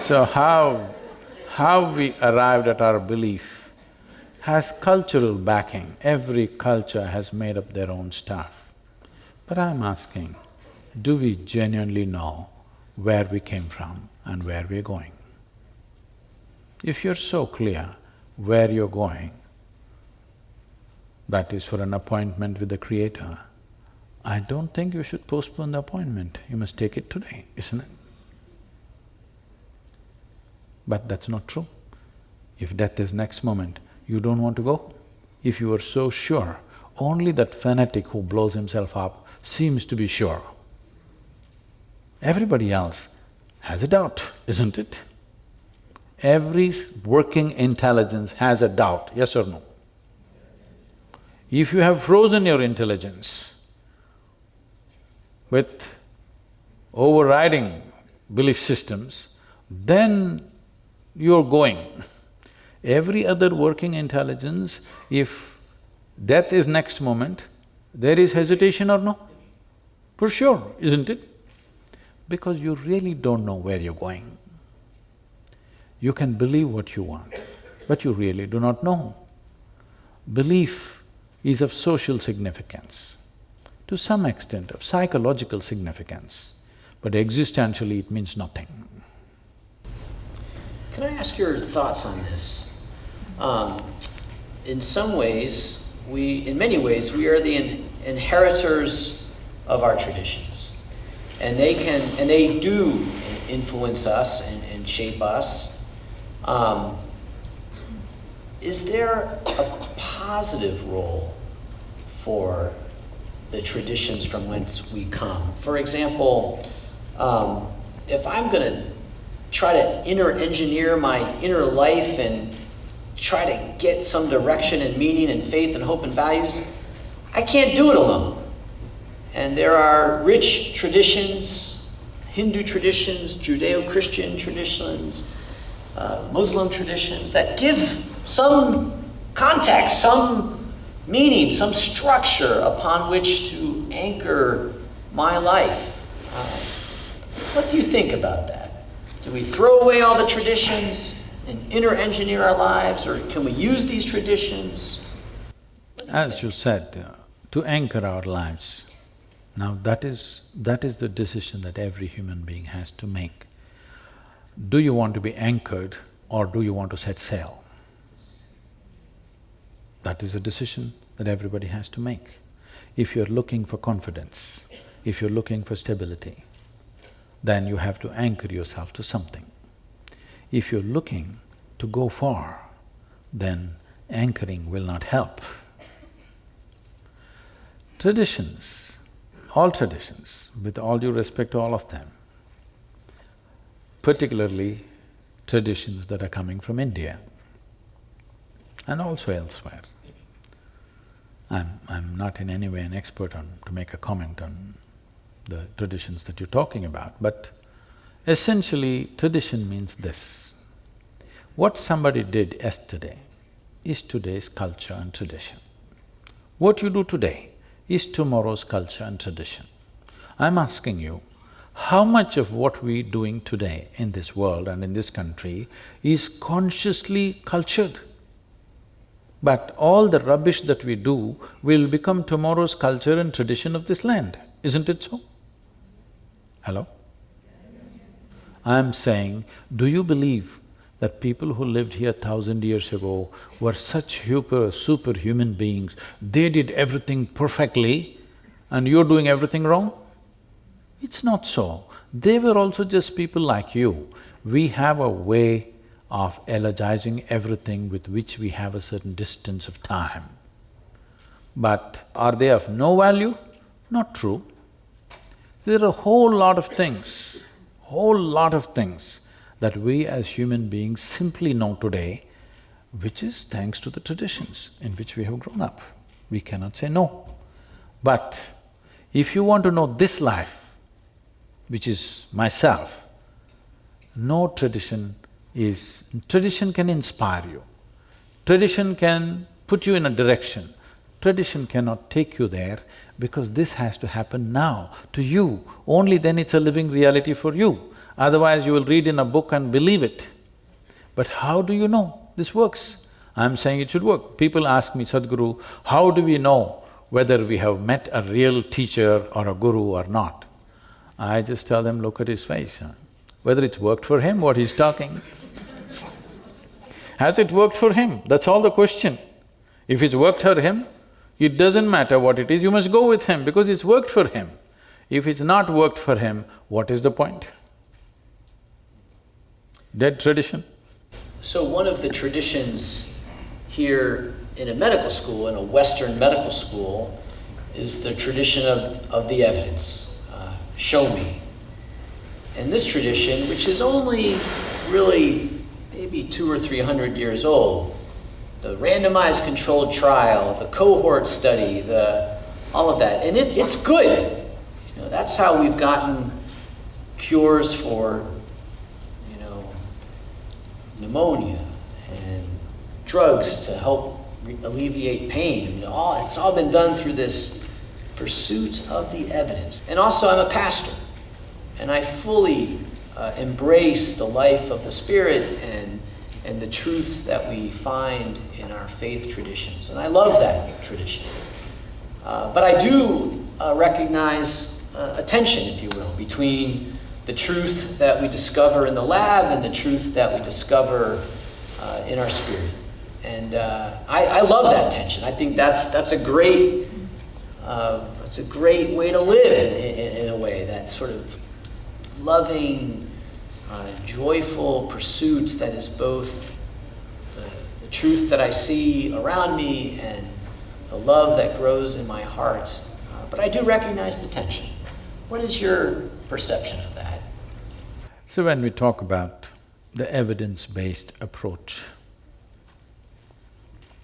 so how… how we arrived at our belief has cultural backing. Every culture has made up their own stuff. But I'm asking, do we genuinely know where we came from and where we're going. If you're so clear where you're going, that is for an appointment with the Creator, I don't think you should postpone the appointment, you must take it today, isn't it? But that's not true. If death is next moment, you don't want to go. If you are so sure, only that fanatic who blows himself up seems to be sure. Everybody else has a doubt, isn't it? Every working intelligence has a doubt, yes or no? If you have frozen your intelligence with overriding belief systems, then you're going. Every other working intelligence, if death is next moment, there is hesitation or no? For sure, isn't it? because you really don't know where you're going. You can believe what you want, but you really do not know. Belief is of social significance, to some extent of psychological significance, but existentially it means nothing. Can I ask your thoughts on this? Um, in some ways, we… in many ways, we are the in inheritors of our traditions. and they can, and they do influence us and, and shape us. Um, is there a positive role for the traditions from whence we come? For example, um, if I'm going to try to inner engineer my inner life and try to get some direction and meaning and faith and hope and values, I can't do it alone. And there are rich traditions, Hindu traditions, Judeo Christian traditions, uh, Muslim traditions that give some context, some meaning, some structure upon which to anchor my life. Uh, what do you think about that? Do we throw away all the traditions and inner engineer our lives, or can we use these traditions? As you said, uh, to anchor our lives, now that is… that is the decision that every human being has to make. Do you want to be anchored or do you want to set sail? That is a decision that everybody has to make. If you're looking for confidence, if you're looking for stability, then you have to anchor yourself to something. If you're looking to go far, then anchoring will not help. Traditions, all traditions, with all due respect to all of them, particularly traditions that are coming from India and also elsewhere. I'm… I'm not in any way an expert on… to make a comment on the traditions that you're talking about, but essentially tradition means this. What somebody did yesterday is today's culture and tradition. What you do today is tomorrow's culture and tradition. I'm asking you, how much of what we're doing today in this world and in this country is consciously cultured? But all the rubbish that we do will become tomorrow's culture and tradition of this land, isn't it so? Hello? I'm saying, do you believe that people who lived here thousand years ago were such super, superhuman beings, they did everything perfectly and you're doing everything wrong? It's not so. They were also just people like you. We have a way of elegizing everything with which we have a certain distance of time. But are they of no value? Not true. There are a whole lot of things, whole lot of things that we as human beings simply know today, which is thanks to the traditions in which we have grown up. We cannot say no. But if you want to know this life, which is myself, no tradition is… tradition can inspire you, tradition can put you in a direction, tradition cannot take you there because this has to happen now, to you, only then it's a living reality for you. Otherwise you will read in a book and believe it. But how do you know this works? I'm saying it should work. People ask me, Sadhguru, how do we know whether we have met a real teacher or a guru or not? I just tell them, look at his face, huh? whether it's worked for him, what he's talking. Has it worked for him? That's all the question. If it's worked for him, it doesn't matter what it is, you must go with him because it's worked for him. If it's not worked for him, what is the point? Dead tradition. So one of the traditions here in a medical school, in a Western medical school, is the tradition of, of the evidence. Uh, show me. And this tradition, which is only really maybe two or three hundred years old, the randomized controlled trial, the cohort study, the… all of that, and it, it's good. You know, that's how we've gotten cures for, you know, pneumonia and drugs to help alleviate pain. I mean, all, it's all been done through this pursuit of the evidence. And also, I'm a pastor, and I fully uh, embrace the life of the Spirit and and the truth that we find in our faith traditions. And I love that tradition. Uh, but I do uh, recognize uh, a tension, if you will, between the truth that we discover in the lab and the truth that we discover uh, in our spirit. And uh, I, I, love that tension. I think that's, that's a great, uh, it's a great way to live in, in, in a way that that sort of loving, uh, joyful pursuit that is both the, the truth that I see around me and the love that grows in my heart. Uh, but I do recognize the tension. What is your perception of that? So when we talk about the evidence-based approach,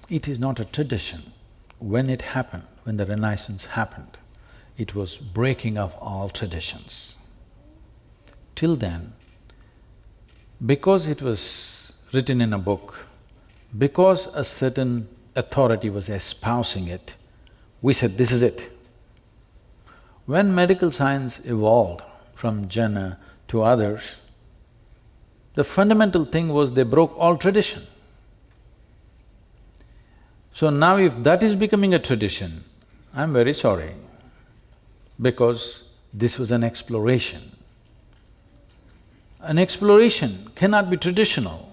it is not a tradition. When it happened, when the Renaissance happened, it was breaking of all traditions. Till then, because it was written in a book, because a certain authority was espousing it, we said, this is it. When medical science evolved from Jenner to others, the fundamental thing was they broke all tradition. So now if that is becoming a tradition, I'm very sorry, because this was an exploration. An exploration cannot be traditional.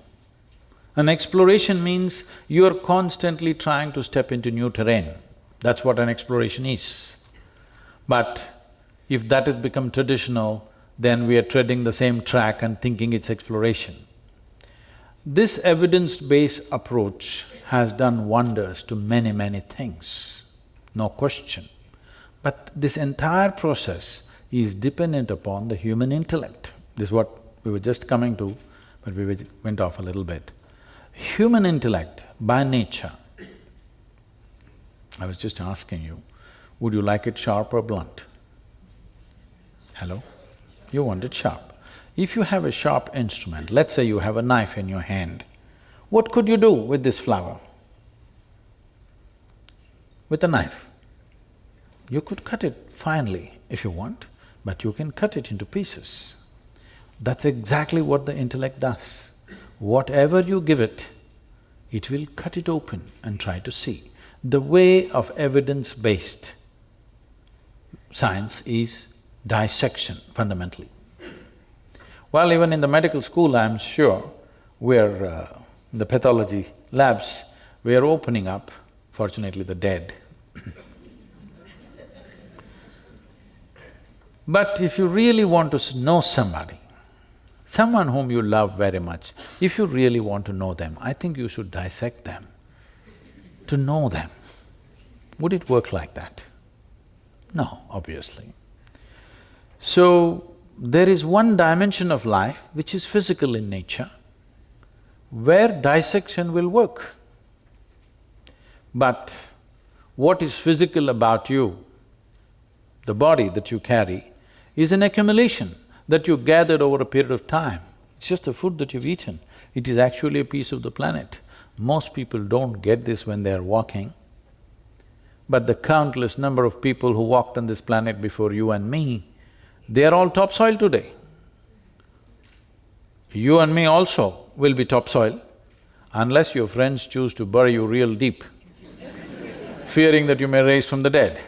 An exploration means you're constantly trying to step into new terrain. That's what an exploration is. But if that has become traditional, then we are treading the same track and thinking it's exploration. This evidence-based approach has done wonders to many, many things, no question. But this entire process is dependent upon the human intellect. This is what we were just coming to, but we went off a little bit. Human intellect, by nature, I was just asking you, would you like it sharp or blunt? Hello? You want it sharp. If you have a sharp instrument, let's say you have a knife in your hand, what could you do with this flower? With a knife. You could cut it finely if you want, but you can cut it into pieces. That's exactly what the intellect does. Whatever you give it, it will cut it open and try to see. The way of evidence-based science is dissection fundamentally. Well, even in the medical school, I'm sure, we're… Uh, the pathology labs, we are opening up, fortunately the dead. but if you really want to know somebody, someone whom you love very much, if you really want to know them, I think you should dissect them to know them. Would it work like that? No, obviously. So, there is one dimension of life which is physical in nature, where dissection will work. But what is physical about you, the body that you carry, is an accumulation that you gathered over a period of time. It's just the food that you've eaten. It is actually a piece of the planet. Most people don't get this when they're walking. But the countless number of people who walked on this planet before you and me, they are all topsoil today. You and me also will be topsoil unless your friends choose to bury you real deep, fearing that you may rise from the dead.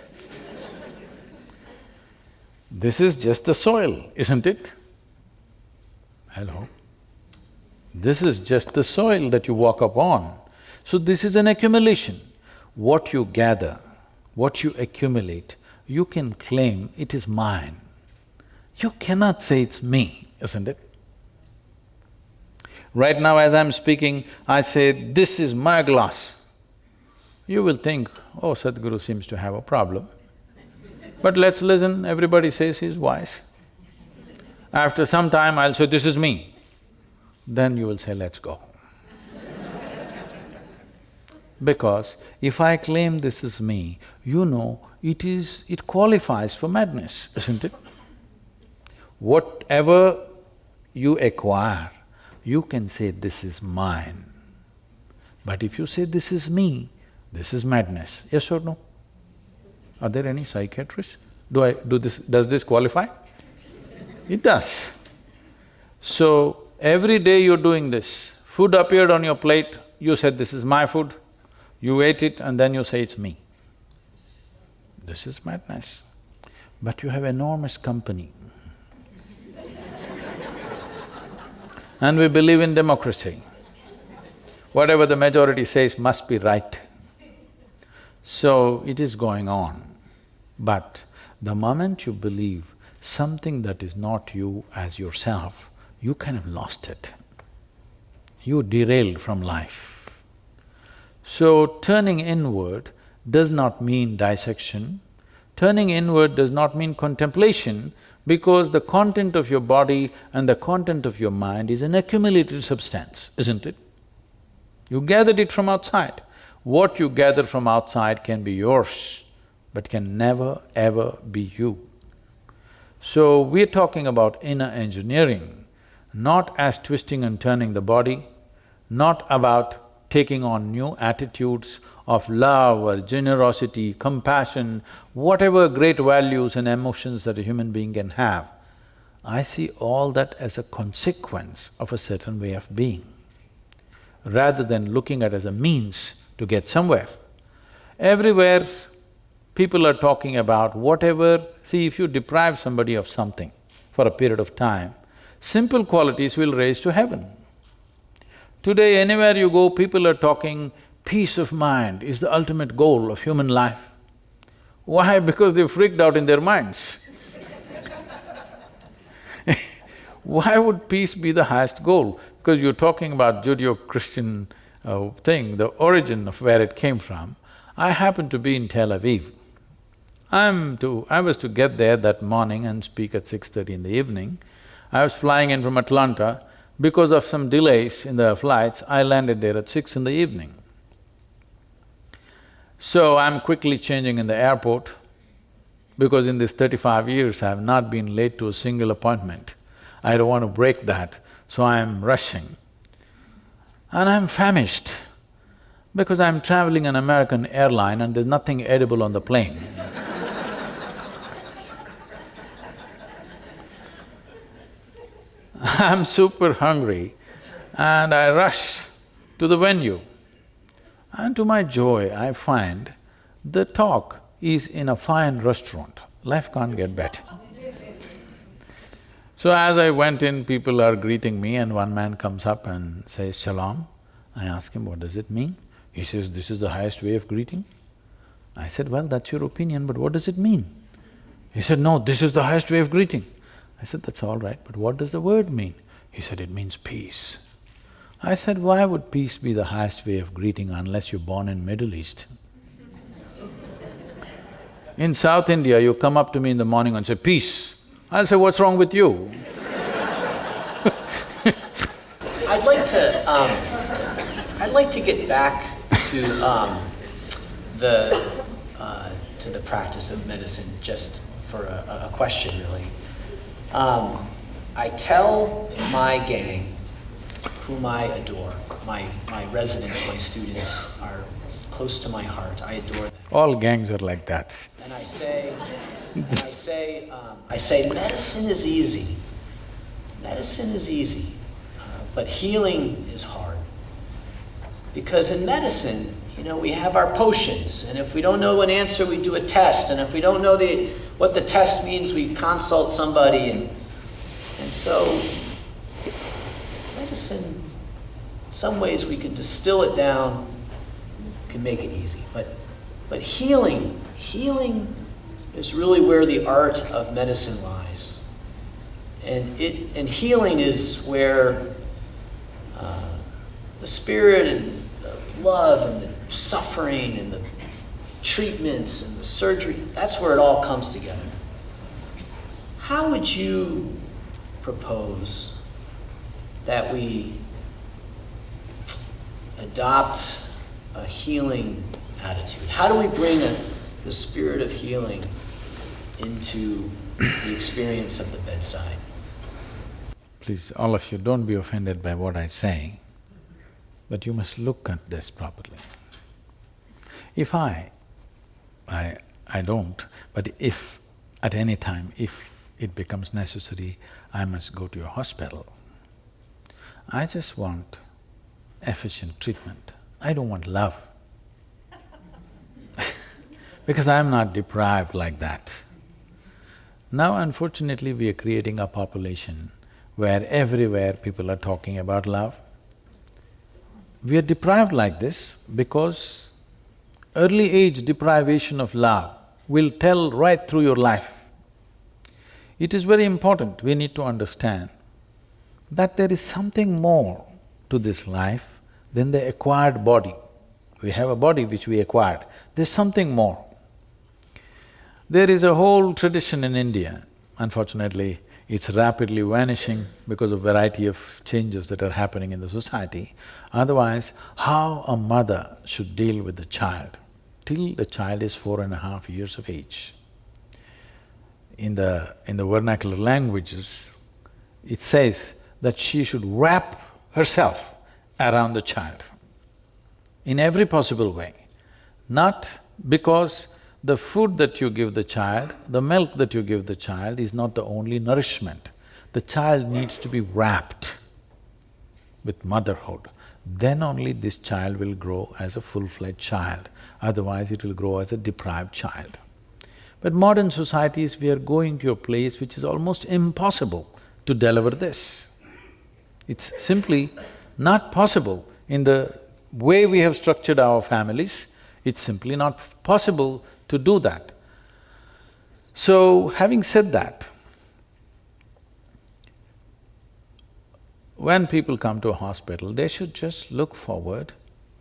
This is just the soil, isn't it? Hello? This is just the soil that you walk upon. So this is an accumulation. What you gather, what you accumulate, you can claim it is mine. You cannot say it's me, isn't it? Right now as I'm speaking, I say, this is my glass. You will think, oh, Sadhguru seems to have a problem. But let's listen, everybody says he's wise. After some time, I'll say, this is me. Then you will say, let's go. because if I claim this is me, you know, it is… it qualifies for madness, isn't it? Whatever you acquire, you can say, this is mine. But if you say, this is me, this is madness, yes or no? Are there any psychiatrists? Do I… do this… does this qualify? It does. So, every day you're doing this, food appeared on your plate, you said, this is my food, you ate it and then you say, it's me. This is madness. But you have enormous company. and we believe in democracy. Whatever the majority says must be right. So, it is going on. But the moment you believe something that is not you as yourself, you kind of lost it. You derailed from life. So turning inward does not mean dissection. Turning inward does not mean contemplation because the content of your body and the content of your mind is an accumulated substance, isn't it? You gathered it from outside. What you gather from outside can be yours, but can never ever be you. So we're talking about inner engineering, not as twisting and turning the body, not about taking on new attitudes of love or generosity, compassion, whatever great values and emotions that a human being can have. I see all that as a consequence of a certain way of being, rather than looking at as a means to get somewhere. Everywhere people are talking about whatever… See, if you deprive somebody of something for a period of time, simple qualities will raise to heaven. Today, anywhere you go, people are talking peace of mind is the ultimate goal of human life. Why? Because they've freaked out in their minds. Why would peace be the highest goal? Because you're talking about Judeo-Christian uh, thing, the origin of where it came from. I happen to be in Tel Aviv. I'm to… I was to get there that morning and speak at six thirty in the evening. I was flying in from Atlanta. Because of some delays in the flights, I landed there at six in the evening. So I'm quickly changing in the airport because in these thirty-five years I have not been late to a single appointment. I don't want to break that, so I'm rushing. And I'm famished because I'm traveling an American airline and there's nothing edible on the plane. I'm super hungry and I rush to the venue. And to my joy, I find the talk is in a fine restaurant. Life can't get better. So as I went in, people are greeting me and one man comes up and says, Shalom. I ask him, what does it mean? He says, this is the highest way of greeting. I said, well, that's your opinion, but what does it mean? He said, no, this is the highest way of greeting. I said, that's all right, but what does the word mean? He said, it means peace. I said, why would peace be the highest way of greeting unless you're born in Middle East? in South India, you come up to me in the morning and say, peace. I'll say, what's wrong with you? I'd like to, um, I'd like to get back to um, the, uh, to the practice of medicine just for a, a question, really. Um, I tell my gang whom I adore. My, my residents, my students are close to my heart. I adore them. All gangs are like that. And I say, and I say, um, I say, medicine is easy. Medicine is easy, uh, but healing is hard. Because in medicine, you know, we have our potions, and if we don't know an answer, we do a test, and if we don't know the, what the test means, we consult somebody, and, and so medicine, in some ways we can distill it down, can make it easy. But, but healing, healing is really where the art of medicine lies. And, it, and healing is where uh, the spirit and the love and the suffering and the treatments and the surgery, that's where it all comes together. How would you propose that we adopt a healing attitude? How do we bring a, the spirit of healing into the experience of the bedside? Please, all of you, don't be offended by what I say, but you must look at this properly. If I, I, I don't, but if at any time, if it becomes necessary, I must go to a hospital, I just want efficient treatment. I don't want love. because I'm not deprived like that. Now unfortunately we are creating a population where everywhere people are talking about love. We are deprived like this because early age deprivation of love will tell right through your life. It is very important, we need to understand that there is something more to this life than the acquired body. We have a body which we acquired, there's something more. There is a whole tradition in India, unfortunately, it's rapidly vanishing because of variety of changes that are happening in the society. Otherwise, how a mother should deal with the child till the child is four and a half years of age. In the… in the vernacular languages, it says that she should wrap herself around the child in every possible way. Not because the food that you give the child, the milk that you give the child is not the only nourishment. The child needs to be wrapped with motherhood. Then only this child will grow as a full-fledged child, otherwise it will grow as a deprived child. But modern societies, we are going to a place which is almost impossible to deliver this. It's simply not possible in the way we have structured our families, it's simply not possible to do that. So, having said that, when people come to a hospital, they should just look forward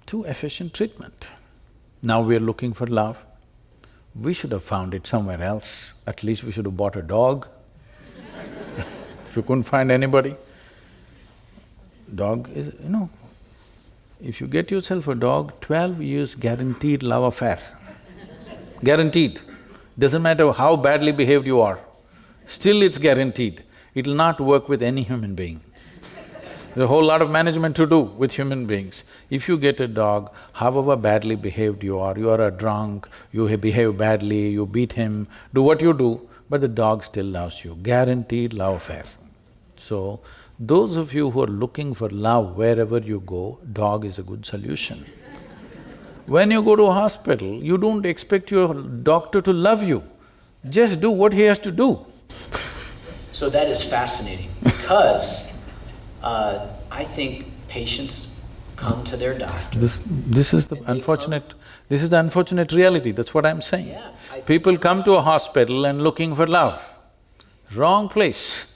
to efficient treatment. Now we're looking for love. We should have found it somewhere else. At least we should have bought a dog if you couldn't find anybody. Dog is… you know, if you get yourself a dog, twelve years guaranteed love affair guaranteed. Doesn't matter how badly behaved you are, still it's guaranteed. It'll not work with any human being. There's a whole lot of management to do with human beings. If you get a dog, however badly behaved you are, you are a drunk, you behave badly, you beat him, do what you do, but the dog still loves you, guaranteed love affair. So, those of you who are looking for love wherever you go, dog is a good solution. When you go to a hospital, you don't expect your doctor to love you, just do what he has to do. So that is fascinating because uh, I think patients come to their doctor. This, this is the unfortunate… this is the unfortunate reality, that's what I'm saying. Yeah, People come to a hospital and looking for love. Wrong place.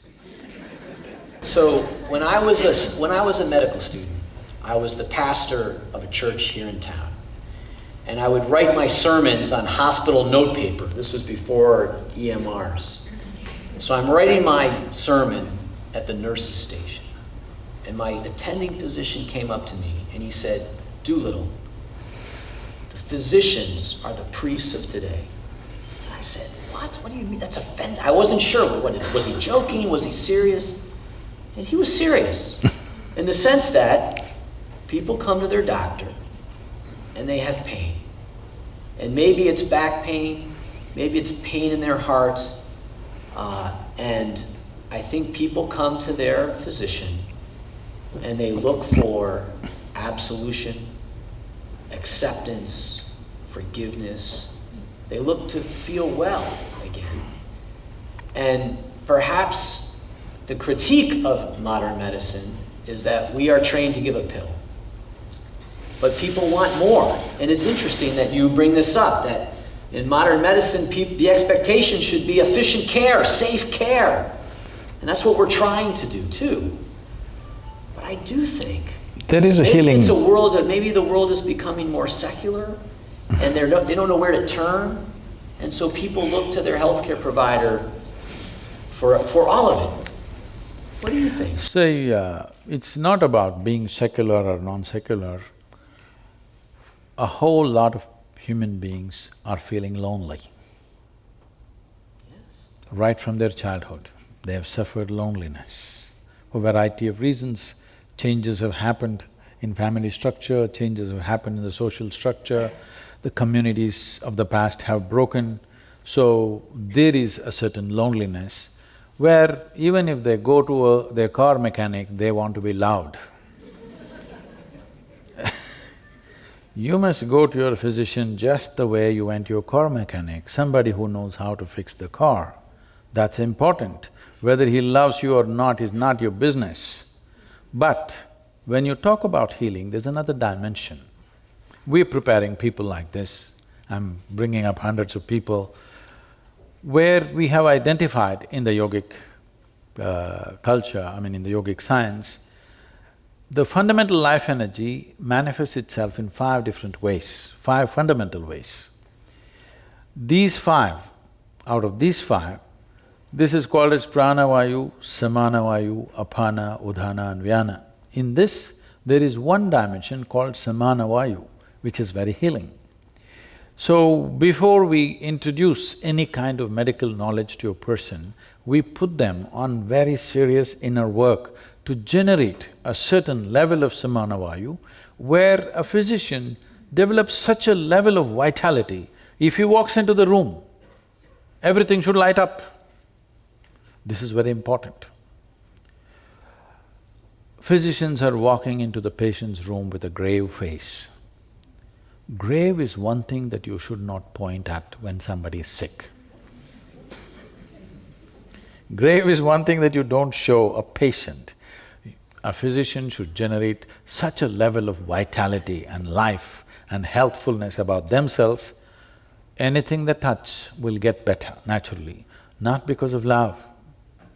So when I was a… when I was a medical student, I was the pastor of a church here in town and I would write my sermons on hospital notepaper. This was before EMRs. So I'm writing my sermon at the nurse's station. And my attending physician came up to me and he said, Doolittle, the physicians are the priests of today. And I said, what? What do you mean? That's offensive. I wasn't sure. What, was he joking? Was he serious? And he was serious in the sense that people come to their doctor and they have pain. And maybe it's back pain, maybe it's pain in their heart. Uh, and I think people come to their physician and they look for absolution, acceptance, forgiveness. They look to feel well again. And perhaps the critique of modern medicine is that we are trained to give a pill. But people want more. And it's interesting that you bring this up, that in modern medicine, the expectation should be efficient care, safe care. And that's what we're trying to do too. I do think there is a healing. It's a world that maybe the world is becoming more secular, and they're no, they don't know where to turn, and so people look to their healthcare provider for for all of it. What do you think? Say, uh, it's not about being secular or non-secular a whole lot of human beings are feeling lonely. Yes. Right from their childhood, they have suffered loneliness. For a variety of reasons, changes have happened in family structure, changes have happened in the social structure, the communities of the past have broken, so there is a certain loneliness where even if they go to a, their car mechanic, they want to be loved. You must go to your physician just the way you went to your car mechanic, somebody who knows how to fix the car. That's important. Whether he loves you or not is not your business. But when you talk about healing, there's another dimension. We're preparing people like this, I'm bringing up hundreds of people. where we have identified in the yogic uh, culture, I mean in the yogic science, the fundamental life energy manifests itself in five different ways, five fundamental ways. These five, out of these five, this is called as pranavayu, samanavayu, apana, udana and vyana. In this, there is one dimension called samanavayu, which is very healing. So, before we introduce any kind of medical knowledge to a person, we put them on very serious inner work to generate a certain level of samanavayu, where a physician develops such a level of vitality, if he walks into the room, everything should light up. This is very important. Physicians are walking into the patient's room with a grave face. Grave is one thing that you should not point at when somebody is sick. Grave is one thing that you don't show a patient. A physician should generate such a level of vitality and life and healthfulness about themselves, anything they touch will get better naturally, not because of love,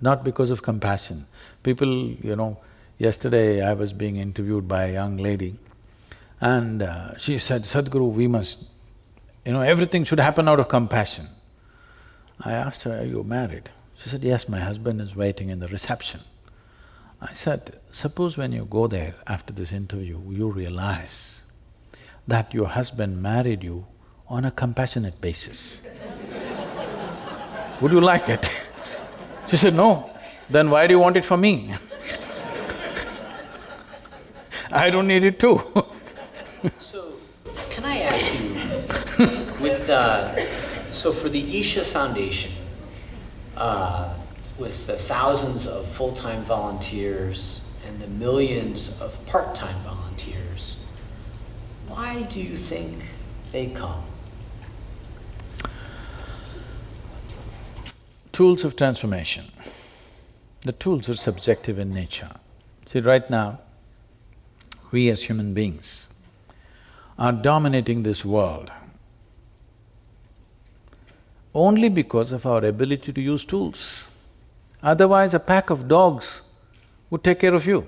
not because of compassion. People, you know, yesterday I was being interviewed by a young lady and uh, she said, Sadhguru, we must, you know, everything should happen out of compassion. I asked her, are you married? She said, yes, my husband is waiting in the reception. I said, suppose when you go there after this interview, you realize that your husband married you on a compassionate basis. Would you like it? she said, no. Then why do you want it for me? I don't need it too So, can I ask you, with uh, so for the Isha Foundation, uh, with the thousands of full-time volunteers and the millions of part-time volunteers, why do you think they come? Tools of transformation. The tools are subjective in nature. See, right now, we as human beings are dominating this world only because of our ability to use tools. Otherwise, a pack of dogs would take care of you.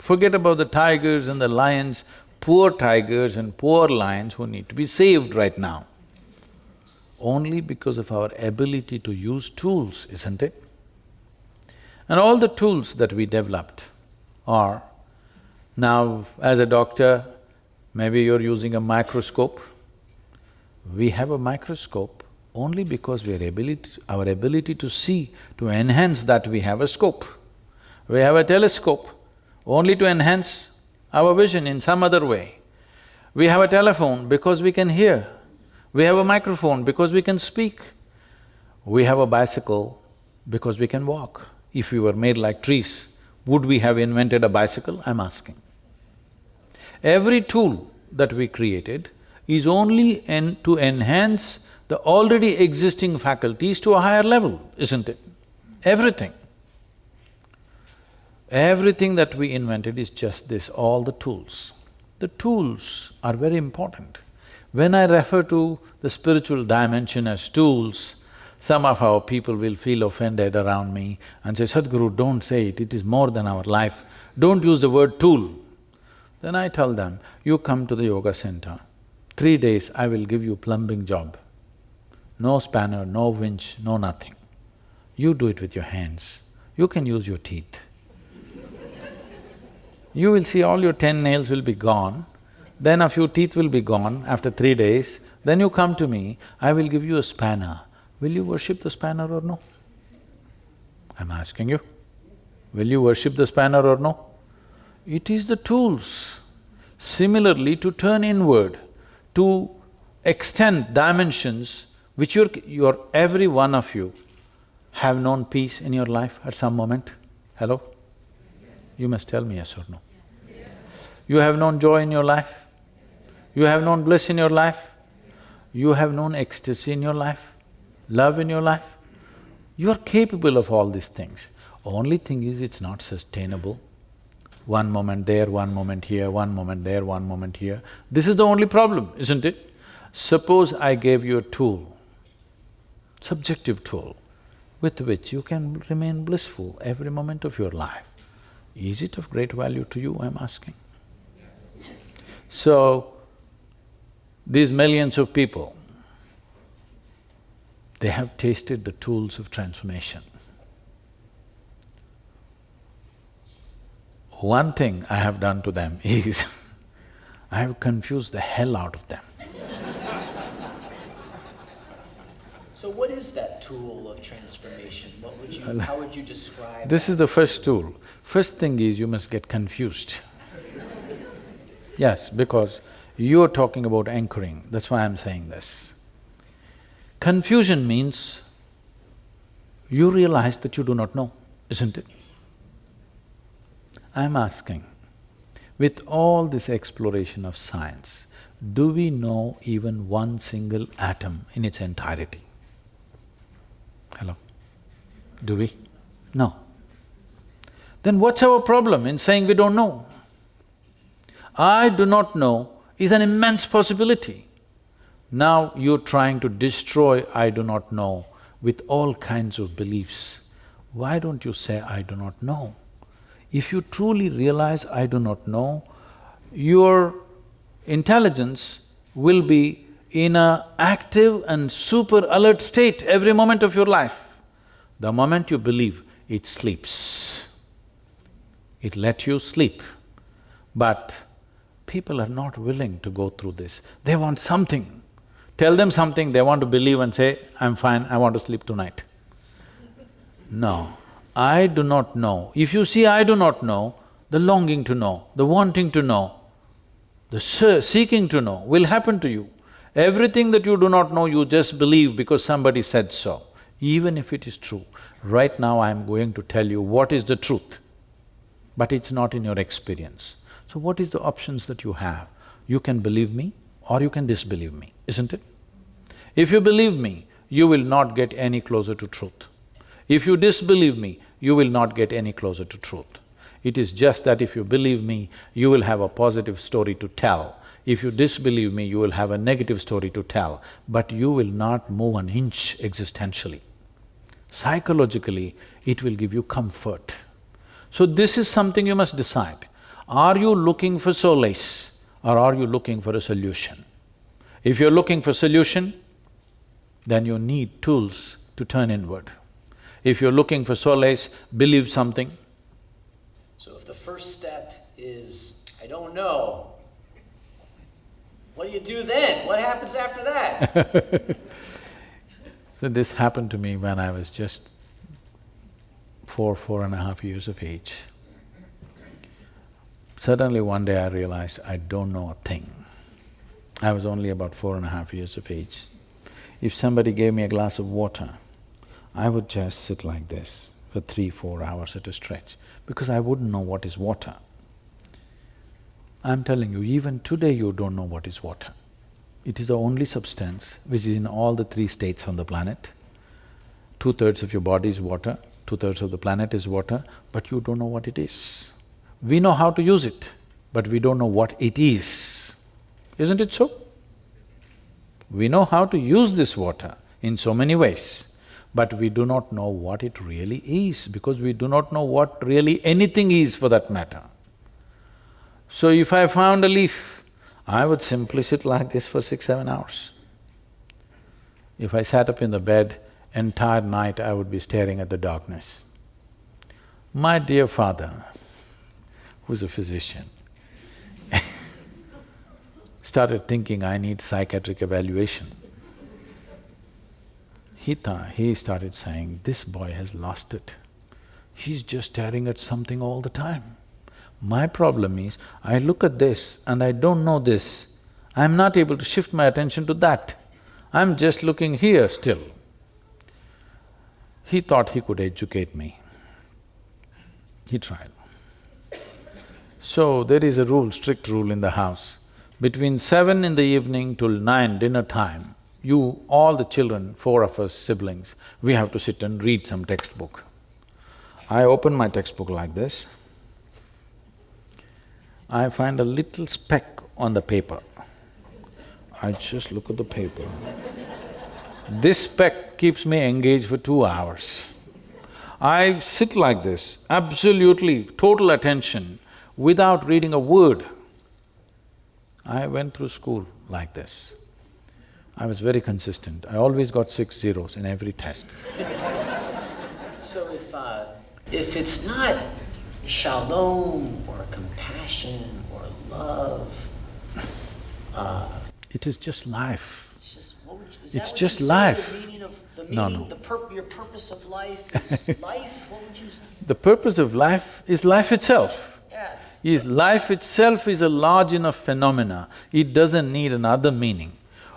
Forget about the tigers and the lions, poor tigers and poor lions who need to be saved right now. Only because of our ability to use tools, isn't it? And all the tools that we developed are, now as a doctor, maybe you're using a microscope. We have a microscope only because we are ability… our ability to see, to enhance that we have a scope. We have a telescope only to enhance our vision in some other way. We have a telephone because we can hear. We have a microphone because we can speak. We have a bicycle because we can walk. If we were made like trees, would we have invented a bicycle? I'm asking. Every tool that we created is only en to enhance the already existing faculties to a higher level, isn't it? Everything. Everything that we invented is just this, all the tools. The tools are very important. When I refer to the spiritual dimension as tools, some of our people will feel offended around me and say, Sadhguru, don't say it, it is more than our life. Don't use the word tool. Then I tell them, you come to the yoga center, three days I will give you plumbing job no spanner, no winch, no nothing. You do it with your hands. You can use your teeth. you will see all your ten nails will be gone, then a few teeth will be gone after three days, then you come to me, I will give you a spanner. Will you worship the spanner or no? I'm asking you. Will you worship the spanner or no? It is the tools. Similarly, to turn inward, to extend dimensions which you're, you're… every one of you have known peace in your life at some moment? Hello? You must tell me yes or no. You have known joy in your life? You have known bliss in your life? You have known ecstasy in your life? Love in your life? You are capable of all these things. Only thing is, it's not sustainable. One moment there, one moment here, one moment there, one moment here. This is the only problem, isn't it? Suppose I gave you a tool subjective tool with which you can remain blissful every moment of your life. Is it of great value to you, I'm asking? So, these millions of people, they have tasted the tools of transformation. One thing I have done to them is I have confused the hell out of them. So what is that tool of transformation? What would you… how would you describe This is the first tool. First thing is you must get confused. Yes, because you're talking about anchoring, that's why I'm saying this. Confusion means you realize that you do not know, isn't it? I'm asking, with all this exploration of science, do we know even one single atom in its entirety? Hello? Do we? No. Then what's our problem in saying we don't know? I do not know is an immense possibility. Now you're trying to destroy I do not know with all kinds of beliefs. Why don't you say I do not know? If you truly realize I do not know, your intelligence will be in a active and super alert state every moment of your life. The moment you believe, it sleeps. It let you sleep. But people are not willing to go through this. They want something. Tell them something, they want to believe and say, I'm fine, I want to sleep tonight. No, I do not know. If you see I do not know, the longing to know, the wanting to know, the seeking to know will happen to you. Everything that you do not know, you just believe because somebody said so, even if it is true. Right now I'm going to tell you what is the truth, but it's not in your experience. So what is the options that you have? You can believe me or you can disbelieve me, isn't it? If you believe me, you will not get any closer to truth. If you disbelieve me, you will not get any closer to truth. It is just that if you believe me, you will have a positive story to tell if you disbelieve me, you will have a negative story to tell, but you will not move an inch existentially. Psychologically, it will give you comfort. So this is something you must decide. Are you looking for solace or are you looking for a solution? If you're looking for solution, then you need tools to turn inward. If you're looking for solace, believe something. So if the first step is, I don't know, what do you do then? What happens after that? so this happened to me when I was just four, four and a half years of age. Suddenly one day I realized I don't know a thing. I was only about four and a half years of age. If somebody gave me a glass of water, I would just sit like this for three, four hours at a stretch because I wouldn't know what is water. I'm telling you, even today you don't know what is water. It is the only substance which is in all the three states on the planet. Two-thirds of your body is water, two-thirds of the planet is water, but you don't know what it is. We know how to use it, but we don't know what it is. Isn't it so? We know how to use this water in so many ways, but we do not know what it really is because we do not know what really anything is for that matter. So if I found a leaf, I would simply sit like this for six, seven hours. If I sat up in the bed, entire night I would be staring at the darkness. My dear father, who's a physician, started thinking I need psychiatric evaluation. He thought… he started saying, this boy has lost it. He's just staring at something all the time. My problem is, I look at this and I don't know this, I'm not able to shift my attention to that. I'm just looking here still. He thought he could educate me. He tried. So there is a rule, strict rule in the house. Between seven in the evening till nine dinner time, you, all the children, four of us siblings, we have to sit and read some textbook. I open my textbook like this, I find a little speck on the paper. I just look at the paper. This speck keeps me engaged for two hours. I sit like this, absolutely total attention, without reading a word. I went through school like this. I was very consistent. I always got six zeros in every test. So if, uh, if it's not shalom or compassion or love, uh, It is just life. it's just, what would you, is It's just life. The meaning of, the No, no. the pur- your purpose of life is life, what would you say? The purpose of life is life itself. Is life itself is a large enough phenomena, it doesn't need another meaning.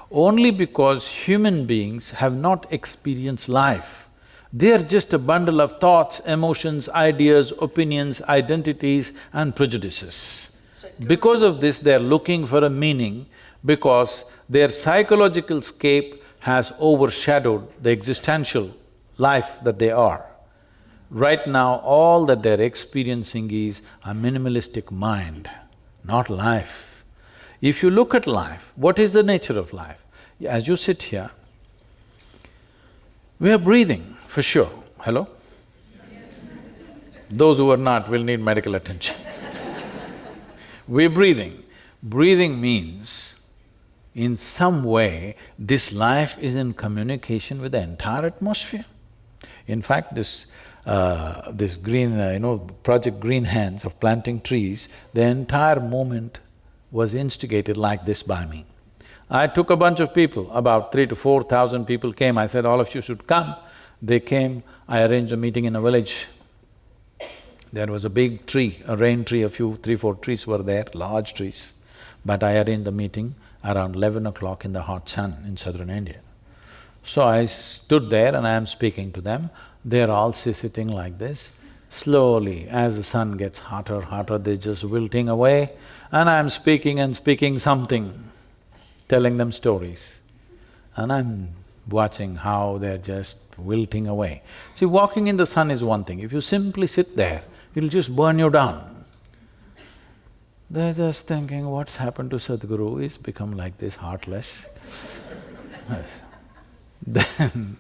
Only because human beings have not experienced life. They are just a bundle of thoughts, emotions, ideas, opinions, identities and prejudices. Because of this, they're looking for a meaning because their psychological scape has overshadowed the existential life that they are. Right now, all that they're experiencing is a minimalistic mind, not life. If you look at life, what is the nature of life? As you sit here, we are breathing, for sure. Hello? Those who are not will need medical attention. We're breathing. Breathing means, in some way, this life is in communication with the entire atmosphere. In fact, this uh, this green, uh, you know, Project Green Hands of planting trees, the entire movement was instigated like this by me. I took a bunch of people, about three to four thousand people came, I said, all of you should come. They came, I arranged a meeting in a village. There was a big tree, a rain tree, a few, three, four trees were there, large trees. But I arranged the meeting around eleven o'clock in the hot sun in southern India. So I stood there and I am speaking to them. They're all sitting like this. Slowly, as the sun gets hotter, hotter, they're just wilting away and I'm speaking and speaking something, telling them stories. And I'm watching how they're just wilting away. See, walking in the sun is one thing, if you simply sit there, it'll just burn you down. They're just thinking, what's happened to Sadhguru? He's become like this, heartless. Then,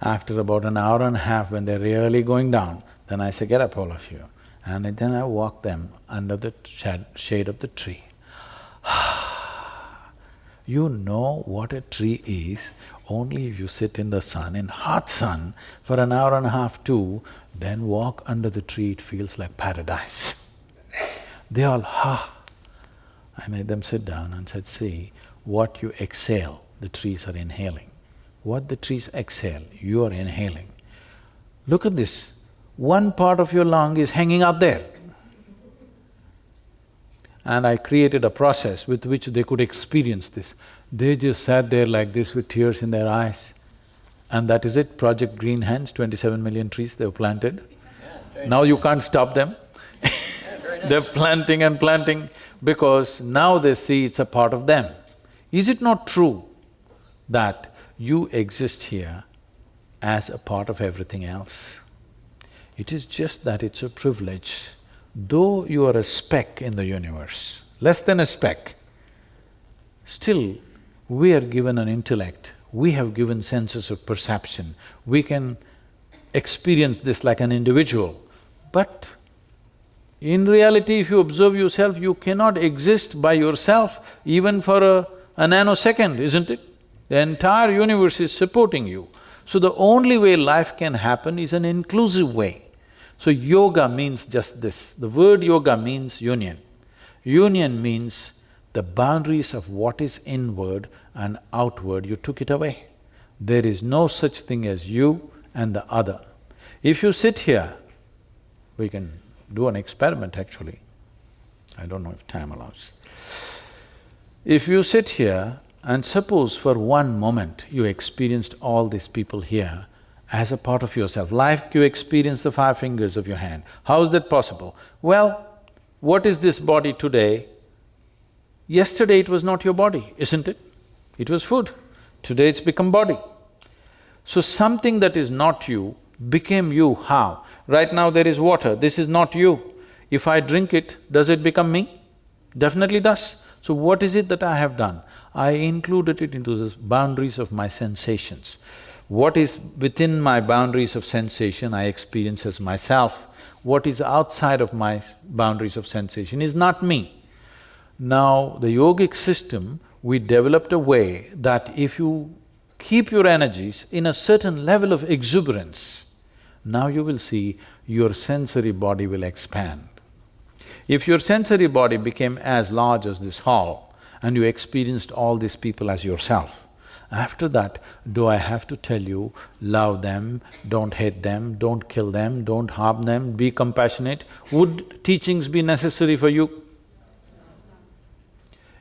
after about an hour and a half, when they're really going down, then I say, get up all of you. And then I walk them under the shad- shade of the tree. You know what a tree is only if you sit in the sun, in hot sun, for an hour and a half too, then walk under the tree, it feels like paradise. They all, ha! I made them sit down and said, see, what you exhale, the trees are inhaling. What the trees exhale, you are inhaling. Look at this, one part of your lung is hanging out there. And I created a process with which they could experience this. They just sat there like this with tears in their eyes. And that is it, Project Green Hands, twenty-seven million trees they've planted. Now you can't stop them. They're planting and planting because now they see it's a part of them. Is it not true that you exist here as a part of everything else? It is just that it's a privilege. Though you are a speck in the universe, less than a speck, still we are given an intellect, we have given senses of perception, we can experience this like an individual. But in reality, if you observe yourself, you cannot exist by yourself even for a, a nanosecond, isn't it? The entire universe is supporting you. So the only way life can happen is an inclusive way. So yoga means just this, the word yoga means union. Union means the boundaries of what is inward and outward, you took it away. There is no such thing as you and the other. If you sit here, we can do an experiment actually. I don't know if time allows. If you sit here and suppose for one moment you experienced all these people here as a part of yourself, like you experience the five fingers of your hand, how is that possible? Well, what is this body today? Yesterday it was not your body, isn't it? It was food. Today it's become body. So something that is not you became you, how? Right now there is water, this is not you. If I drink it, does it become me? Definitely does. So what is it that I have done? I included it into the boundaries of my sensations. What is within my boundaries of sensation, I experience as myself. What is outside of my boundaries of sensation is not me. Now, the yogic system, we developed a way that if you keep your energies in a certain level of exuberance, now you will see your sensory body will expand. If your sensory body became as large as this hall and you experienced all these people as yourself, after that, do I have to tell you, love them, don't hate them, don't kill them, don't harm them, be compassionate? Would teachings be necessary for you?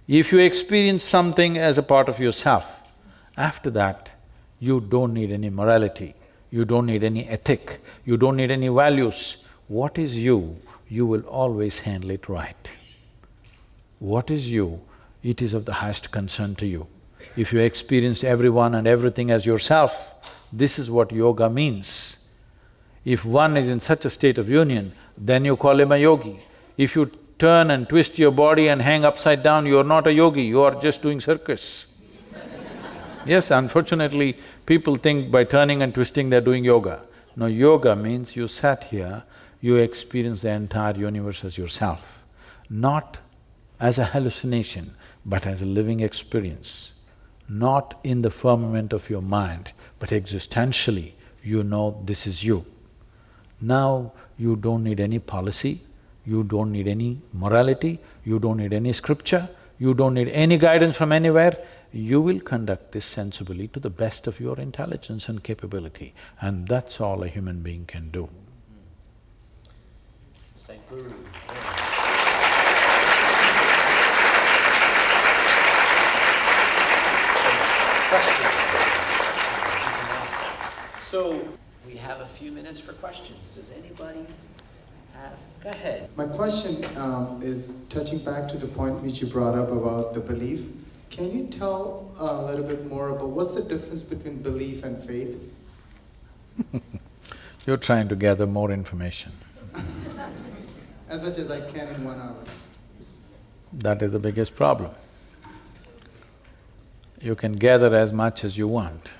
If you experience something as a part of yourself, after that, you don't need any morality, you don't need any ethic, you don't need any values. What is you, you will always handle it right. What is you, it is of the highest concern to you. If you experienced everyone and everything as yourself, this is what yoga means. If one is in such a state of union, then you call him a yogi. If you turn and twist your body and hang upside down, you are not a yogi, you are just doing circus. yes, unfortunately, people think by turning and twisting they're doing yoga. No, yoga means you sat here, you experience the entire universe as yourself, not as a hallucination, but as a living experience not in the firmament of your mind, but existentially, you know this is you. Now, you don't need any policy, you don't need any morality, you don't need any scripture, you don't need any guidance from anywhere, you will conduct this sensibly to the best of your intelligence and capability, and that's all a human being can do. Sadhguru. questions. So, we have a few minutes for questions. Does anybody have, go ahead. My question um, is touching back to the point which you brought up about the belief. Can you tell a little bit more about what's the difference between belief and faith? You're trying to gather more information. as much as I can in one hour. That is the biggest problem. You can gather as much as you want.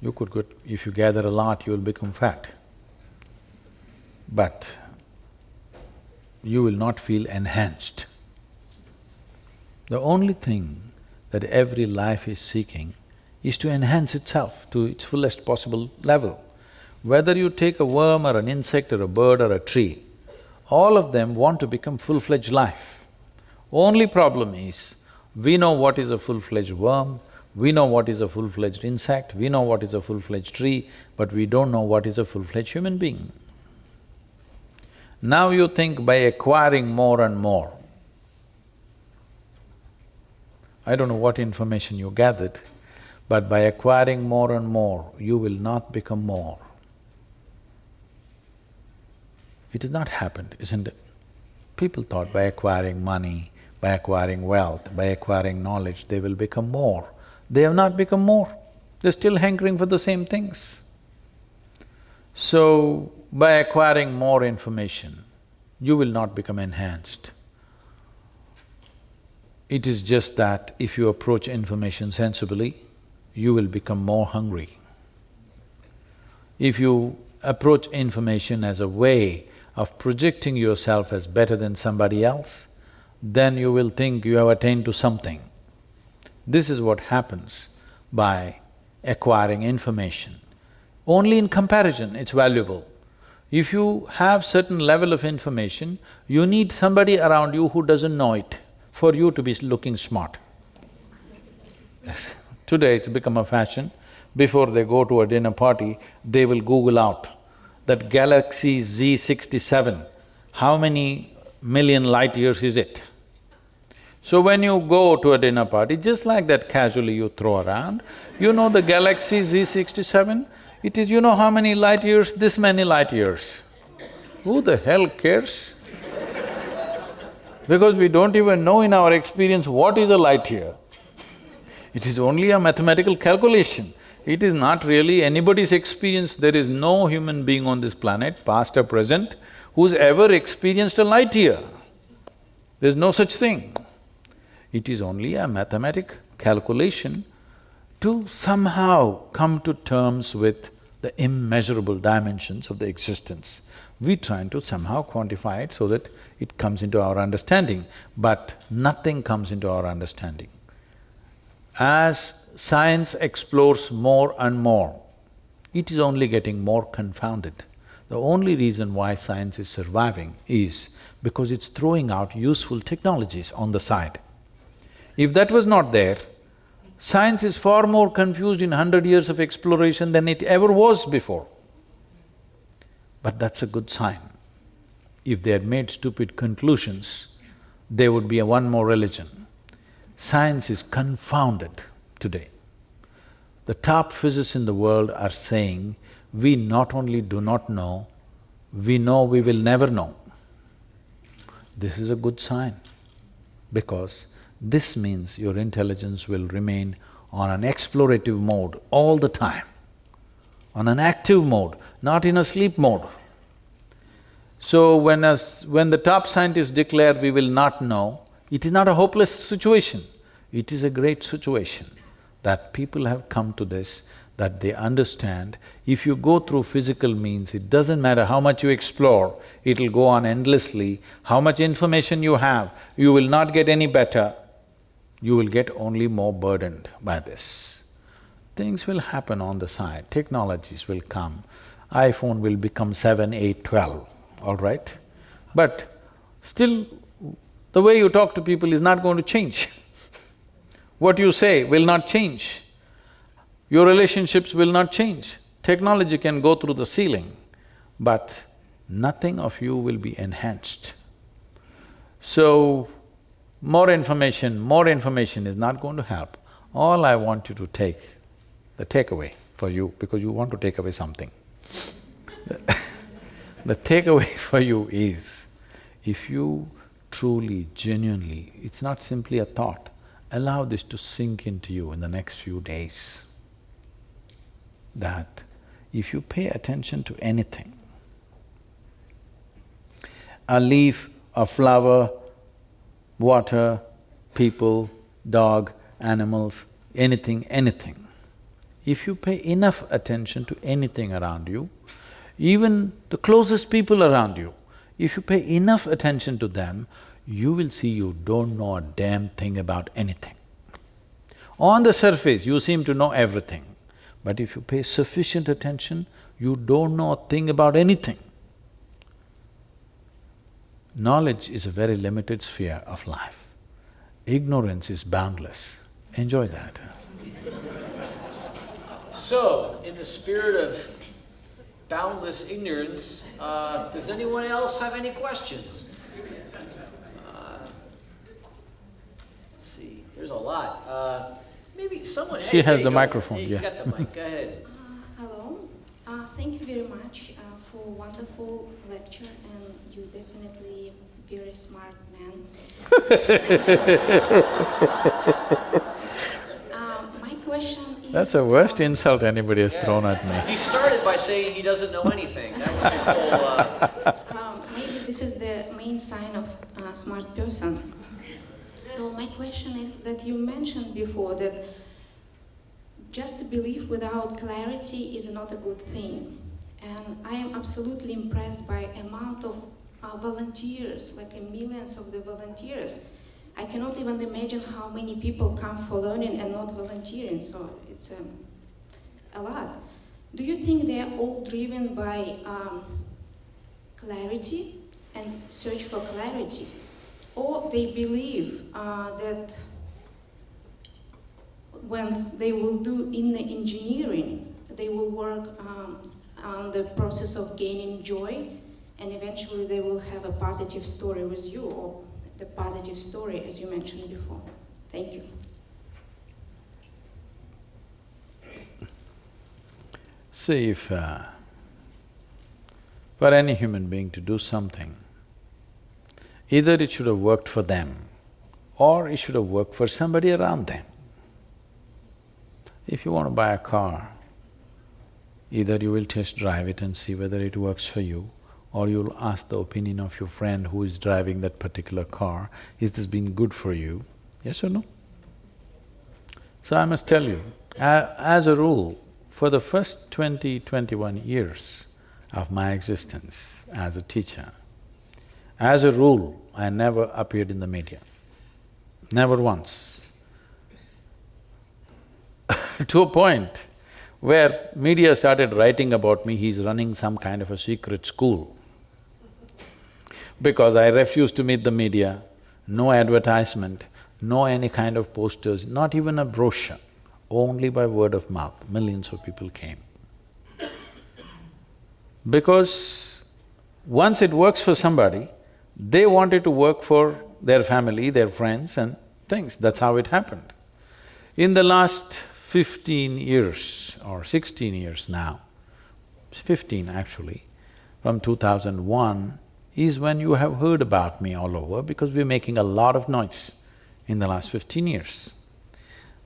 You could go… if you gather a lot, you'll become fat. But you will not feel enhanced. The only thing that every life is seeking is to enhance itself to its fullest possible level. Whether you take a worm or an insect or a bird or a tree, all of them want to become full-fledged life. Only problem is, we know what is a full-fledged worm, we know what is a full-fledged insect, we know what is a full-fledged tree, but we don't know what is a full-fledged human being. Now you think by acquiring more and more, I don't know what information you gathered, but by acquiring more and more, you will not become more. It has not happened, isn't it? People thought by acquiring money, by acquiring wealth, by acquiring knowledge, they will become more. They have not become more, they're still hankering for the same things. So, by acquiring more information, you will not become enhanced. It is just that if you approach information sensibly, you will become more hungry. If you approach information as a way of projecting yourself as better than somebody else, then you will think you have attained to something. This is what happens by acquiring information. Only in comparison it's valuable. If you have certain level of information, you need somebody around you who doesn't know it for you to be looking smart. Yes. Today it's become a fashion, before they go to a dinner party, they will Google out that Galaxy Z67, how many million light years is it? So when you go to a dinner party, just like that casually you throw around, you know the Galaxy Z67, it is you know how many light years? This many light years. Who the hell cares? because we don't even know in our experience what is a light year. It is only a mathematical calculation. It is not really anybody's experience. There is no human being on this planet, past or present, who's ever experienced a light year. There's no such thing. It is only a mathematic calculation to somehow come to terms with the immeasurable dimensions of the existence. We're trying to somehow quantify it so that it comes into our understanding, but nothing comes into our understanding. As science explores more and more, it is only getting more confounded. The only reason why science is surviving is because it's throwing out useful technologies on the side. If that was not there, science is far more confused in hundred years of exploration than it ever was before. But that's a good sign. If they had made stupid conclusions, there would be a one more religion. Science is confounded today. The top physicists in the world are saying, we not only do not know, we know we will never know. This is a good sign because this means your intelligence will remain on an explorative mode all the time, on an active mode, not in a sleep mode. So when a, when the top scientists declare we will not know, it is not a hopeless situation, it is a great situation that people have come to this, that they understand if you go through physical means, it doesn't matter how much you explore, it'll go on endlessly. How much information you have, you will not get any better, you will get only more burdened by this. Things will happen on the side, technologies will come, iPhone will become seven, eight, twelve, all right? But still, the way you talk to people is not going to change. what you say will not change. Your relationships will not change. Technology can go through the ceiling, but nothing of you will be enhanced. So, more information, more information is not going to help. All I want you to take, the takeaway for you, because you want to take away something. the takeaway for you is, if you truly, genuinely, it's not simply a thought, allow this to sink into you in the next few days that if you pay attention to anything, a leaf, a flower, water, people, dog, animals, anything, anything, if you pay enough attention to anything around you, even the closest people around you, if you pay enough attention to them, you will see you don't know a damn thing about anything. On the surface, you seem to know everything. But if you pay sufficient attention, you don't know a thing about anything. Knowledge is a very limited sphere of life. Ignorance is boundless. Enjoy that. So, in the spirit of boundless ignorance, uh, does anyone else have any questions? Uh, let's see, there's a lot. Uh, Maybe someone. She hey, has the go. microphone, Hey, yeah. You got the mic. Go ahead. Uh, hello. Uh, thank you very much uh, for wonderful lecture, and you definitely very smart man. uh, my question is. That's the worst insult anybody has Yeah. thrown at me. He started by saying he doesn't know anything. That was his whole. Uh, Um, maybe this is the main sign of a smart person. So my question is that you mentioned before that just a belief without clarity is not a good thing. And I am absolutely impressed by amount of uh, volunteers, like millions of the volunteers. I cannot even imagine how many people come for learning and not volunteering, so it's um, a lot. Do you think they are all driven by um, clarity and search for clarity. Or they believe uh, that once they will do Inner Engineering, they will work um, on the process of gaining joy and eventually they will have a positive story with you or the positive story as you mentioned before. Thank you. See, if uh, for any human being to do something, either it should have worked for them or it should have worked for somebody around them. If you want to buy a car, either you will test drive it and see whether it works for you or you'll ask the opinion of your friend who is driving that particular car, is this been good for you? Yes or no? So I must tell you, as a rule, for the first 20, 21 years of my existence as a teacher, as a rule, I never appeared in the media, never once. to a point where media started writing about me, he's running some kind of a secret school. Because I refused to meet the media, no advertisement, no any kind of posters, not even a brochure, only by word of mouth, millions of people came. Because once it works for somebody, they wanted to work for their family, their friends and things, that's how it happened. In the last fifteen years or sixteen years now, fifteen actually, from two thousand one, is when you have heard about me all over because we're making a lot of noise in the last fifteen years.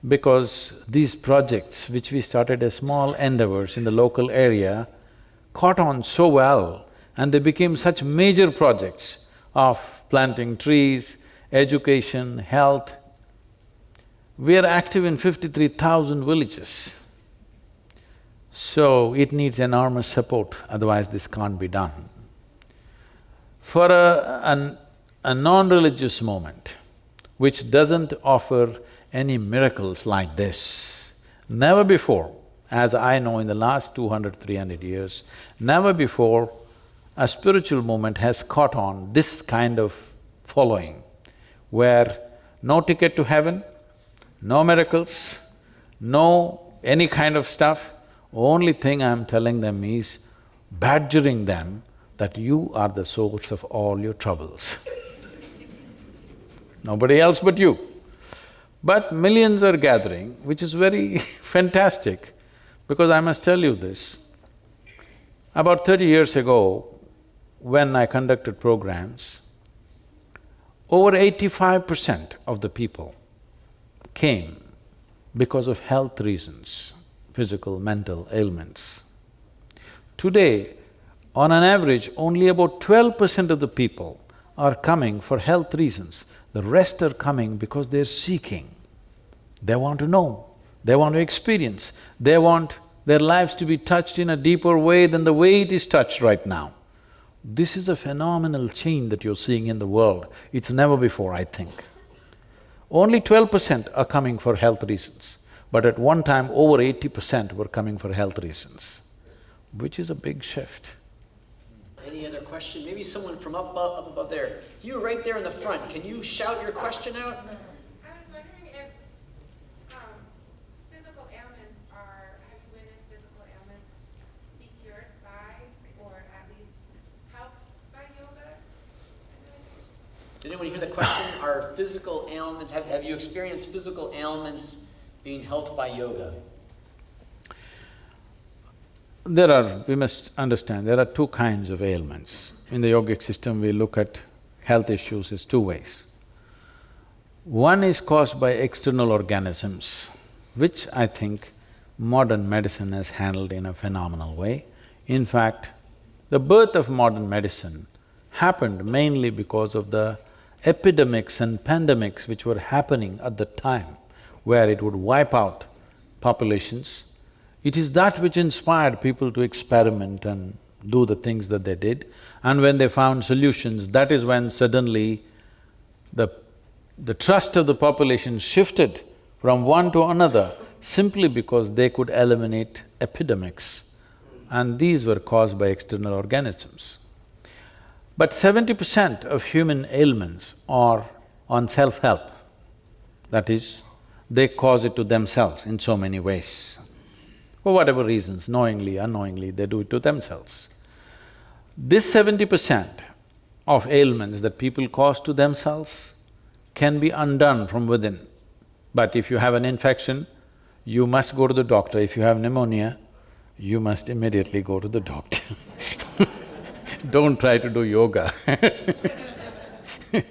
Because these projects which we started as small endeavors in the local area caught on so well and they became such major projects of planting trees, education, health. We are active in fifty-three thousand villages. So it needs enormous support, otherwise this can't be done. For a, an, a non-religious movement, which doesn't offer any miracles like this, never before, as I know in the last 200, 300 years, never before a spiritual movement has caught on this kind of following, where no ticket to heaven, no miracles, no any kind of stuff, only thing I'm telling them is badgering them that you are the source of all your troubles. Nobody else but you. But millions are gathering, which is very fantastic, because I must tell you this. About thirty years ago, when I conducted programs, over eighty-five percent of the people came because of health reasons, physical, mental ailments. Today, on an average, only about twelve percent of the people are coming for health reasons. The rest are coming because they're seeking. They want to know, they want to experience, they want their lives to be touched in a deeper way than the way it is touched right now. This is a phenomenal change that you're seeing in the world. It's never before, I think. Only twelve percent are coming for health reasons, but at one time over eighty percent were coming for health reasons, which is a big shift. Any other question? Maybe someone from up, above- up above there. You right there in the front, can you shout your question out? I was wondering if um, physical ailments are, have you witnessed physical ailments be cured by or at least helped by yoga? Did anyone hear the question? Are physical ailments, have, have you experienced physical ailments being helped by yoga? There are… we must understand, there are two kinds of ailments. In the yogic system, we look at health issues as two ways. One is caused by external organisms, which I think modern medicine has handled in a phenomenal way. In fact, the birth of modern medicine happened mainly because of the epidemics and pandemics which were happening at the time, where it would wipe out populations. It is that which inspired people to experiment and do the things that they did. And when they found solutions, that is when suddenly the, the trust of the population shifted from one to another simply because they could eliminate epidemics. And these were caused by external organisms. But seventy percent of human ailments are on self-help. That is, they cause it to themselves in so many ways. For whatever reasons, knowingly, unknowingly, they do it to themselves. This seventy percent of ailments that people cause to themselves can be undone from within. But if you have an infection, you must go to the doctor. If you have pneumonia, you must immediately go to the doctor Don't try to do yoga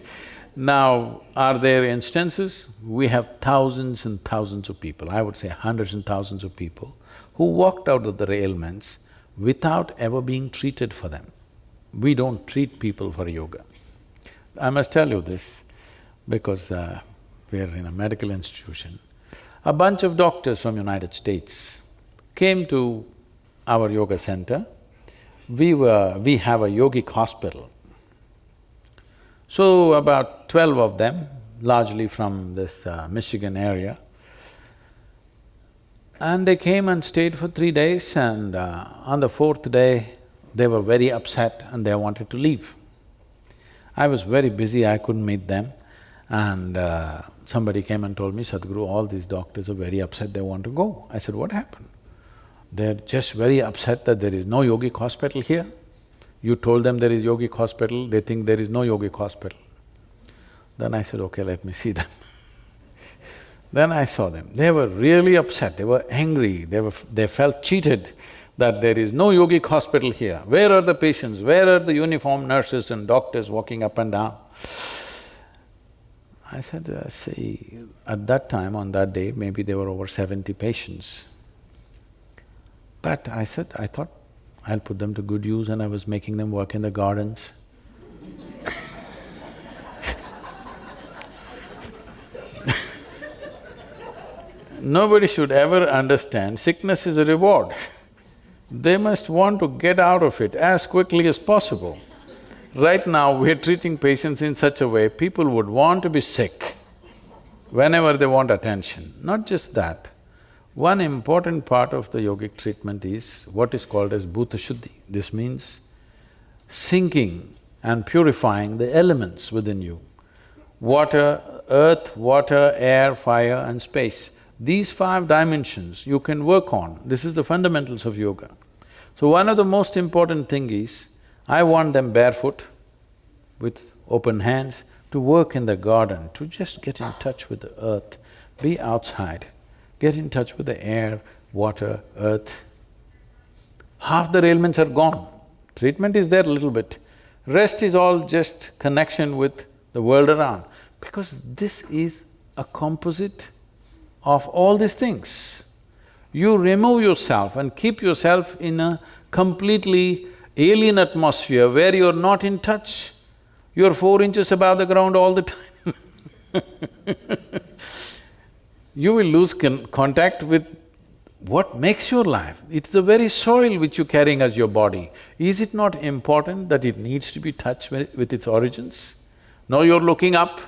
Now, are there instances? We have thousands and thousands of people, I would say hundreds and thousands of people, who walked out of their ailments without ever being treated for them. We don't treat people for yoga. I must tell you this because uh, we are in a medical institution, a bunch of doctors from United States came to our yoga center. We were… we have a yogic hospital. So about twelve of them, largely from this uh, Michigan area, and they came and stayed for three days and uh, on the fourth day, they were very upset and they wanted to leave. I was very busy, I couldn't meet them and uh, somebody came and told me, Sadhguru, all these doctors are very upset, they want to go. I said, what happened? They're just very upset that there is no yogic hospital here. You told them there is yogic hospital, they think there is no yogic hospital. Then I said, okay, let me see them. Then I saw them. They were really upset, they were angry, they were… they felt cheated that there is no yogic hospital here. Where are the patients? Where are the uniformed nurses and doctors walking up and down? I said, uh, see, at that time, on that day, maybe there were over seventy patients. But I said, I thought I'll put them to good use and I was making them work in the gardens. Nobody should ever understand sickness is a reward. They must want to get out of it as quickly as possible. Right now, we're treating patients in such a way, people would want to be sick whenever they want attention. Not just that, one important part of the yogic treatment is what is called as bhuta shuddhi. This means sinking and purifying the elements within you. Water, earth, water, air, fire and space. These five dimensions you can work on, this is the fundamentals of yoga. So one of the most important thing is, I want them barefoot, with open hands, to work in the garden, to just get in touch with the earth, be outside, get in touch with the air, water, earth. Half the ailments are gone. Treatment is there a little bit. Rest is all just connection with the world around, because this is a composite of all these things. You remove yourself and keep yourself in a completely alien atmosphere where you're not in touch. You're four inches above the ground all the time You will lose con contact with what makes your life. It's the very soil which you're carrying as your body. Is it not important that it needs to be touched with, its origins? No, you're looking up.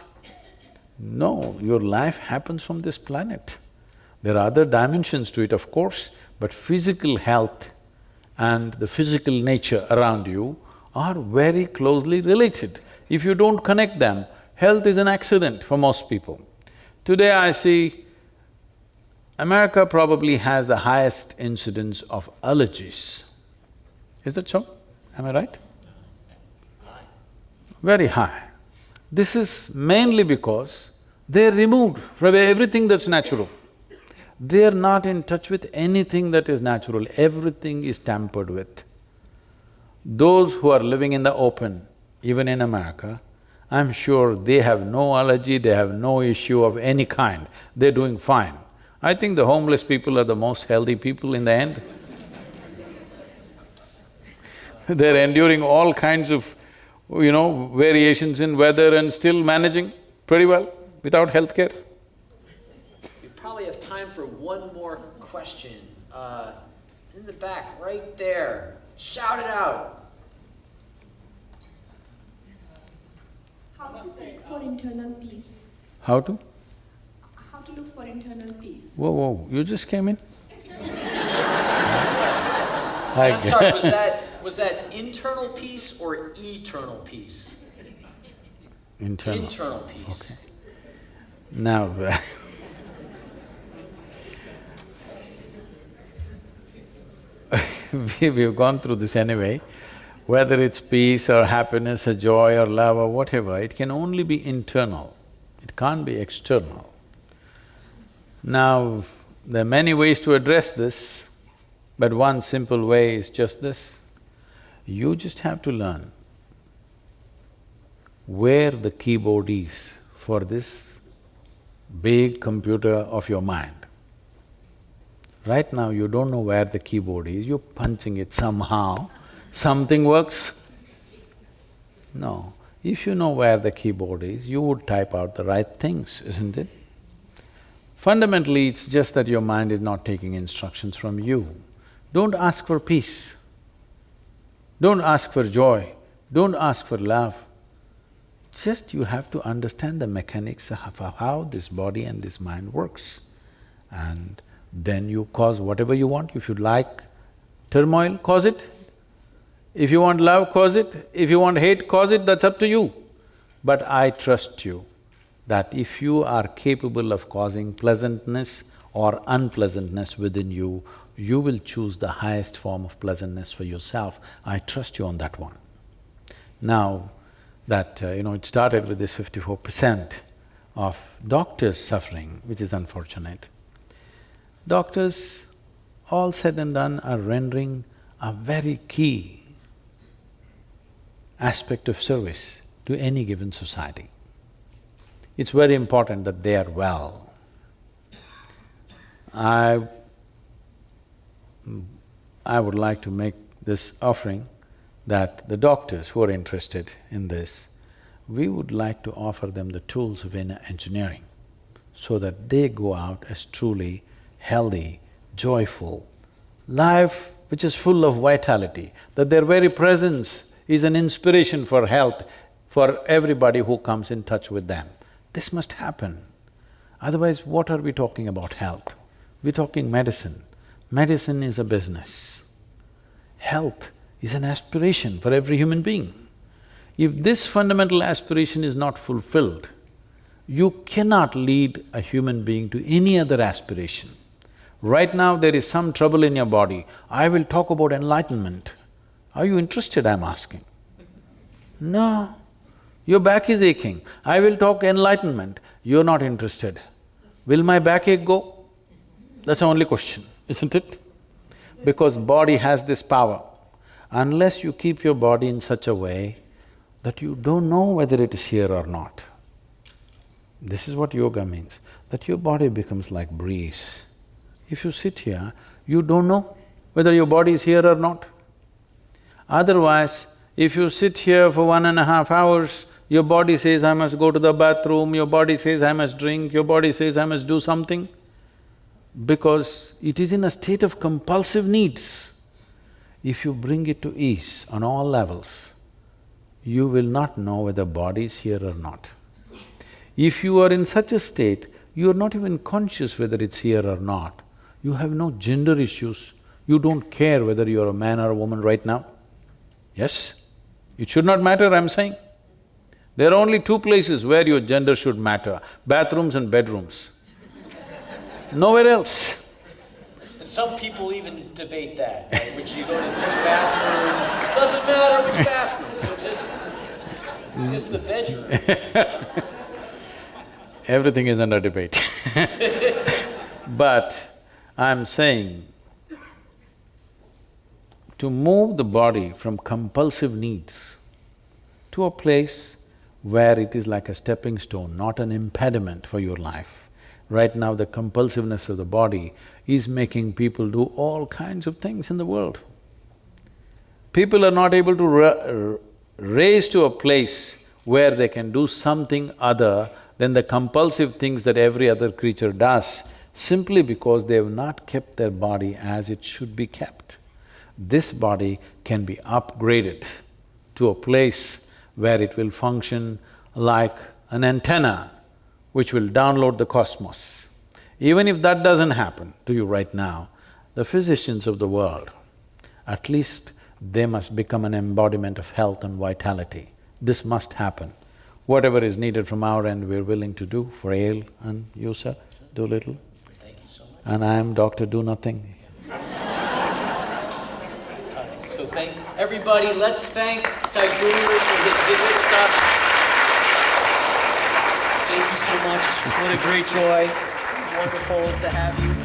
No, your life happens from this planet. There are other dimensions to it, of course, but physical health and the physical nature around you are very closely related. If you don't connect them, health is an accident for most people. Today I see America probably has the highest incidence of allergies. Is that so? Am I right? Very high. This is mainly because they're removed from everything that's natural. They're not in touch with anything that is natural, everything is tampered with. Those who are living in the open, even in America, I'm sure they have no allergy, they have no issue of any kind, they're doing fine. I think the homeless people are the most healthy people in the end. they're enduring all kinds of, you know, variations in weather and still managing pretty well without health care probably have time for one more question. Uh, in the back, right there. Shout it out. How to seek for internal peace? How to? How to look for internal peace? Whoa, whoa, you just came in? I'm sorry, was that… was that internal peace or eternal peace? Internal. Internal peace. Okay. Now we, we've gone through this anyway, whether it's peace or happiness or joy or love or whatever, it can only be internal, it can't be external. Now, there are many ways to address this, but one simple way is just this. You just have to learn where the keyboard is for this big computer of your mind. Right now you don't know where the keyboard is, you're punching it somehow, something works. No, If you know where the keyboard is, you would type out the right things, isn't it? Fundamentally, it's just that your mind is not taking instructions from you. Don't ask for peace. Don't ask for joy. Don't ask for love. Just you have to understand the mechanics of how this body and this mind works. And then you cause whatever you want. If you like turmoil, cause it. If you want love, cause it. If you want hate, cause it, that's up to you. But I trust you that if you are capable of causing pleasantness or unpleasantness within you, you will choose the highest form of pleasantness for yourself. I trust you on that one. Now, that, uh, you know, it started with this fifty-four percent of doctors suffering, which is unfortunate. Doctors, all said and done, are rendering a very key aspect of service to any given society. It's very important that they are well. I… I would like to make this offering that the doctors who are interested in this, we would like to offer them the tools of inner engineering so that they go out as truly healthy, joyful, life which is full of vitality, that their very presence is an inspiration for health for everybody who comes in touch with them. This must happen. Otherwise, what are we talking about health? We're talking medicine. Medicine is a business. Health is an aspiration for every human being. If this fundamental aspiration is not fulfilled, you cannot lead a human being to any other aspiration. Right now there is some trouble in your body, I will talk about enlightenment. Are you interested, I'm asking? No. Your back is aching, I will talk enlightenment, you're not interested. Will my backache go? That's the only question, isn't it? Because body has this power unless you keep your body in such a way that you don't know whether it is here or not. This is what yoga means, that your body becomes like breeze. If you sit here, you don't know whether your body is here or not. Otherwise, if you sit here for one and a half hours, your body says, I must go to the bathroom, your body says, I must drink, your body says, I must do something, because it is in a state of compulsive needs if you bring it to ease on all levels, you will not know whether body is here or not. If you are in such a state, you are not even conscious whether it's here or not. You have no gender issues, you don't care whether you're a man or a woman right now. Yes? It should not matter, I'm saying. There are only two places where your gender should matter, bathrooms and bedrooms. Nowhere else. And some people even debate that, right? which you go to which bathroom, it doesn't matter which bathroom, so just, it's the bedroom. Everything is under debate But I'm saying, to move the body from compulsive needs to a place where it is like a stepping stone, not an impediment for your life. Right now, the compulsiveness of the body is making people do all kinds of things in the world. People are not able to ra raise to a place where they can do something other than the compulsive things that every other creature does, simply because they have not kept their body as it should be kept. This body can be upgraded to a place where it will function like an antenna which will download the cosmos. Even if that doesn't happen to you right now, the physicians of the world, at least they must become an embodiment of health and vitality. This must happen. Whatever is needed from our end, we're willing to do for Ale and you, sir, do little. Thank you so much. And I am Doctor Do Nothing. So thank everybody, let's thank Sadhguru for his visit with us. Thank you so much, what a great joy wonderful to have you.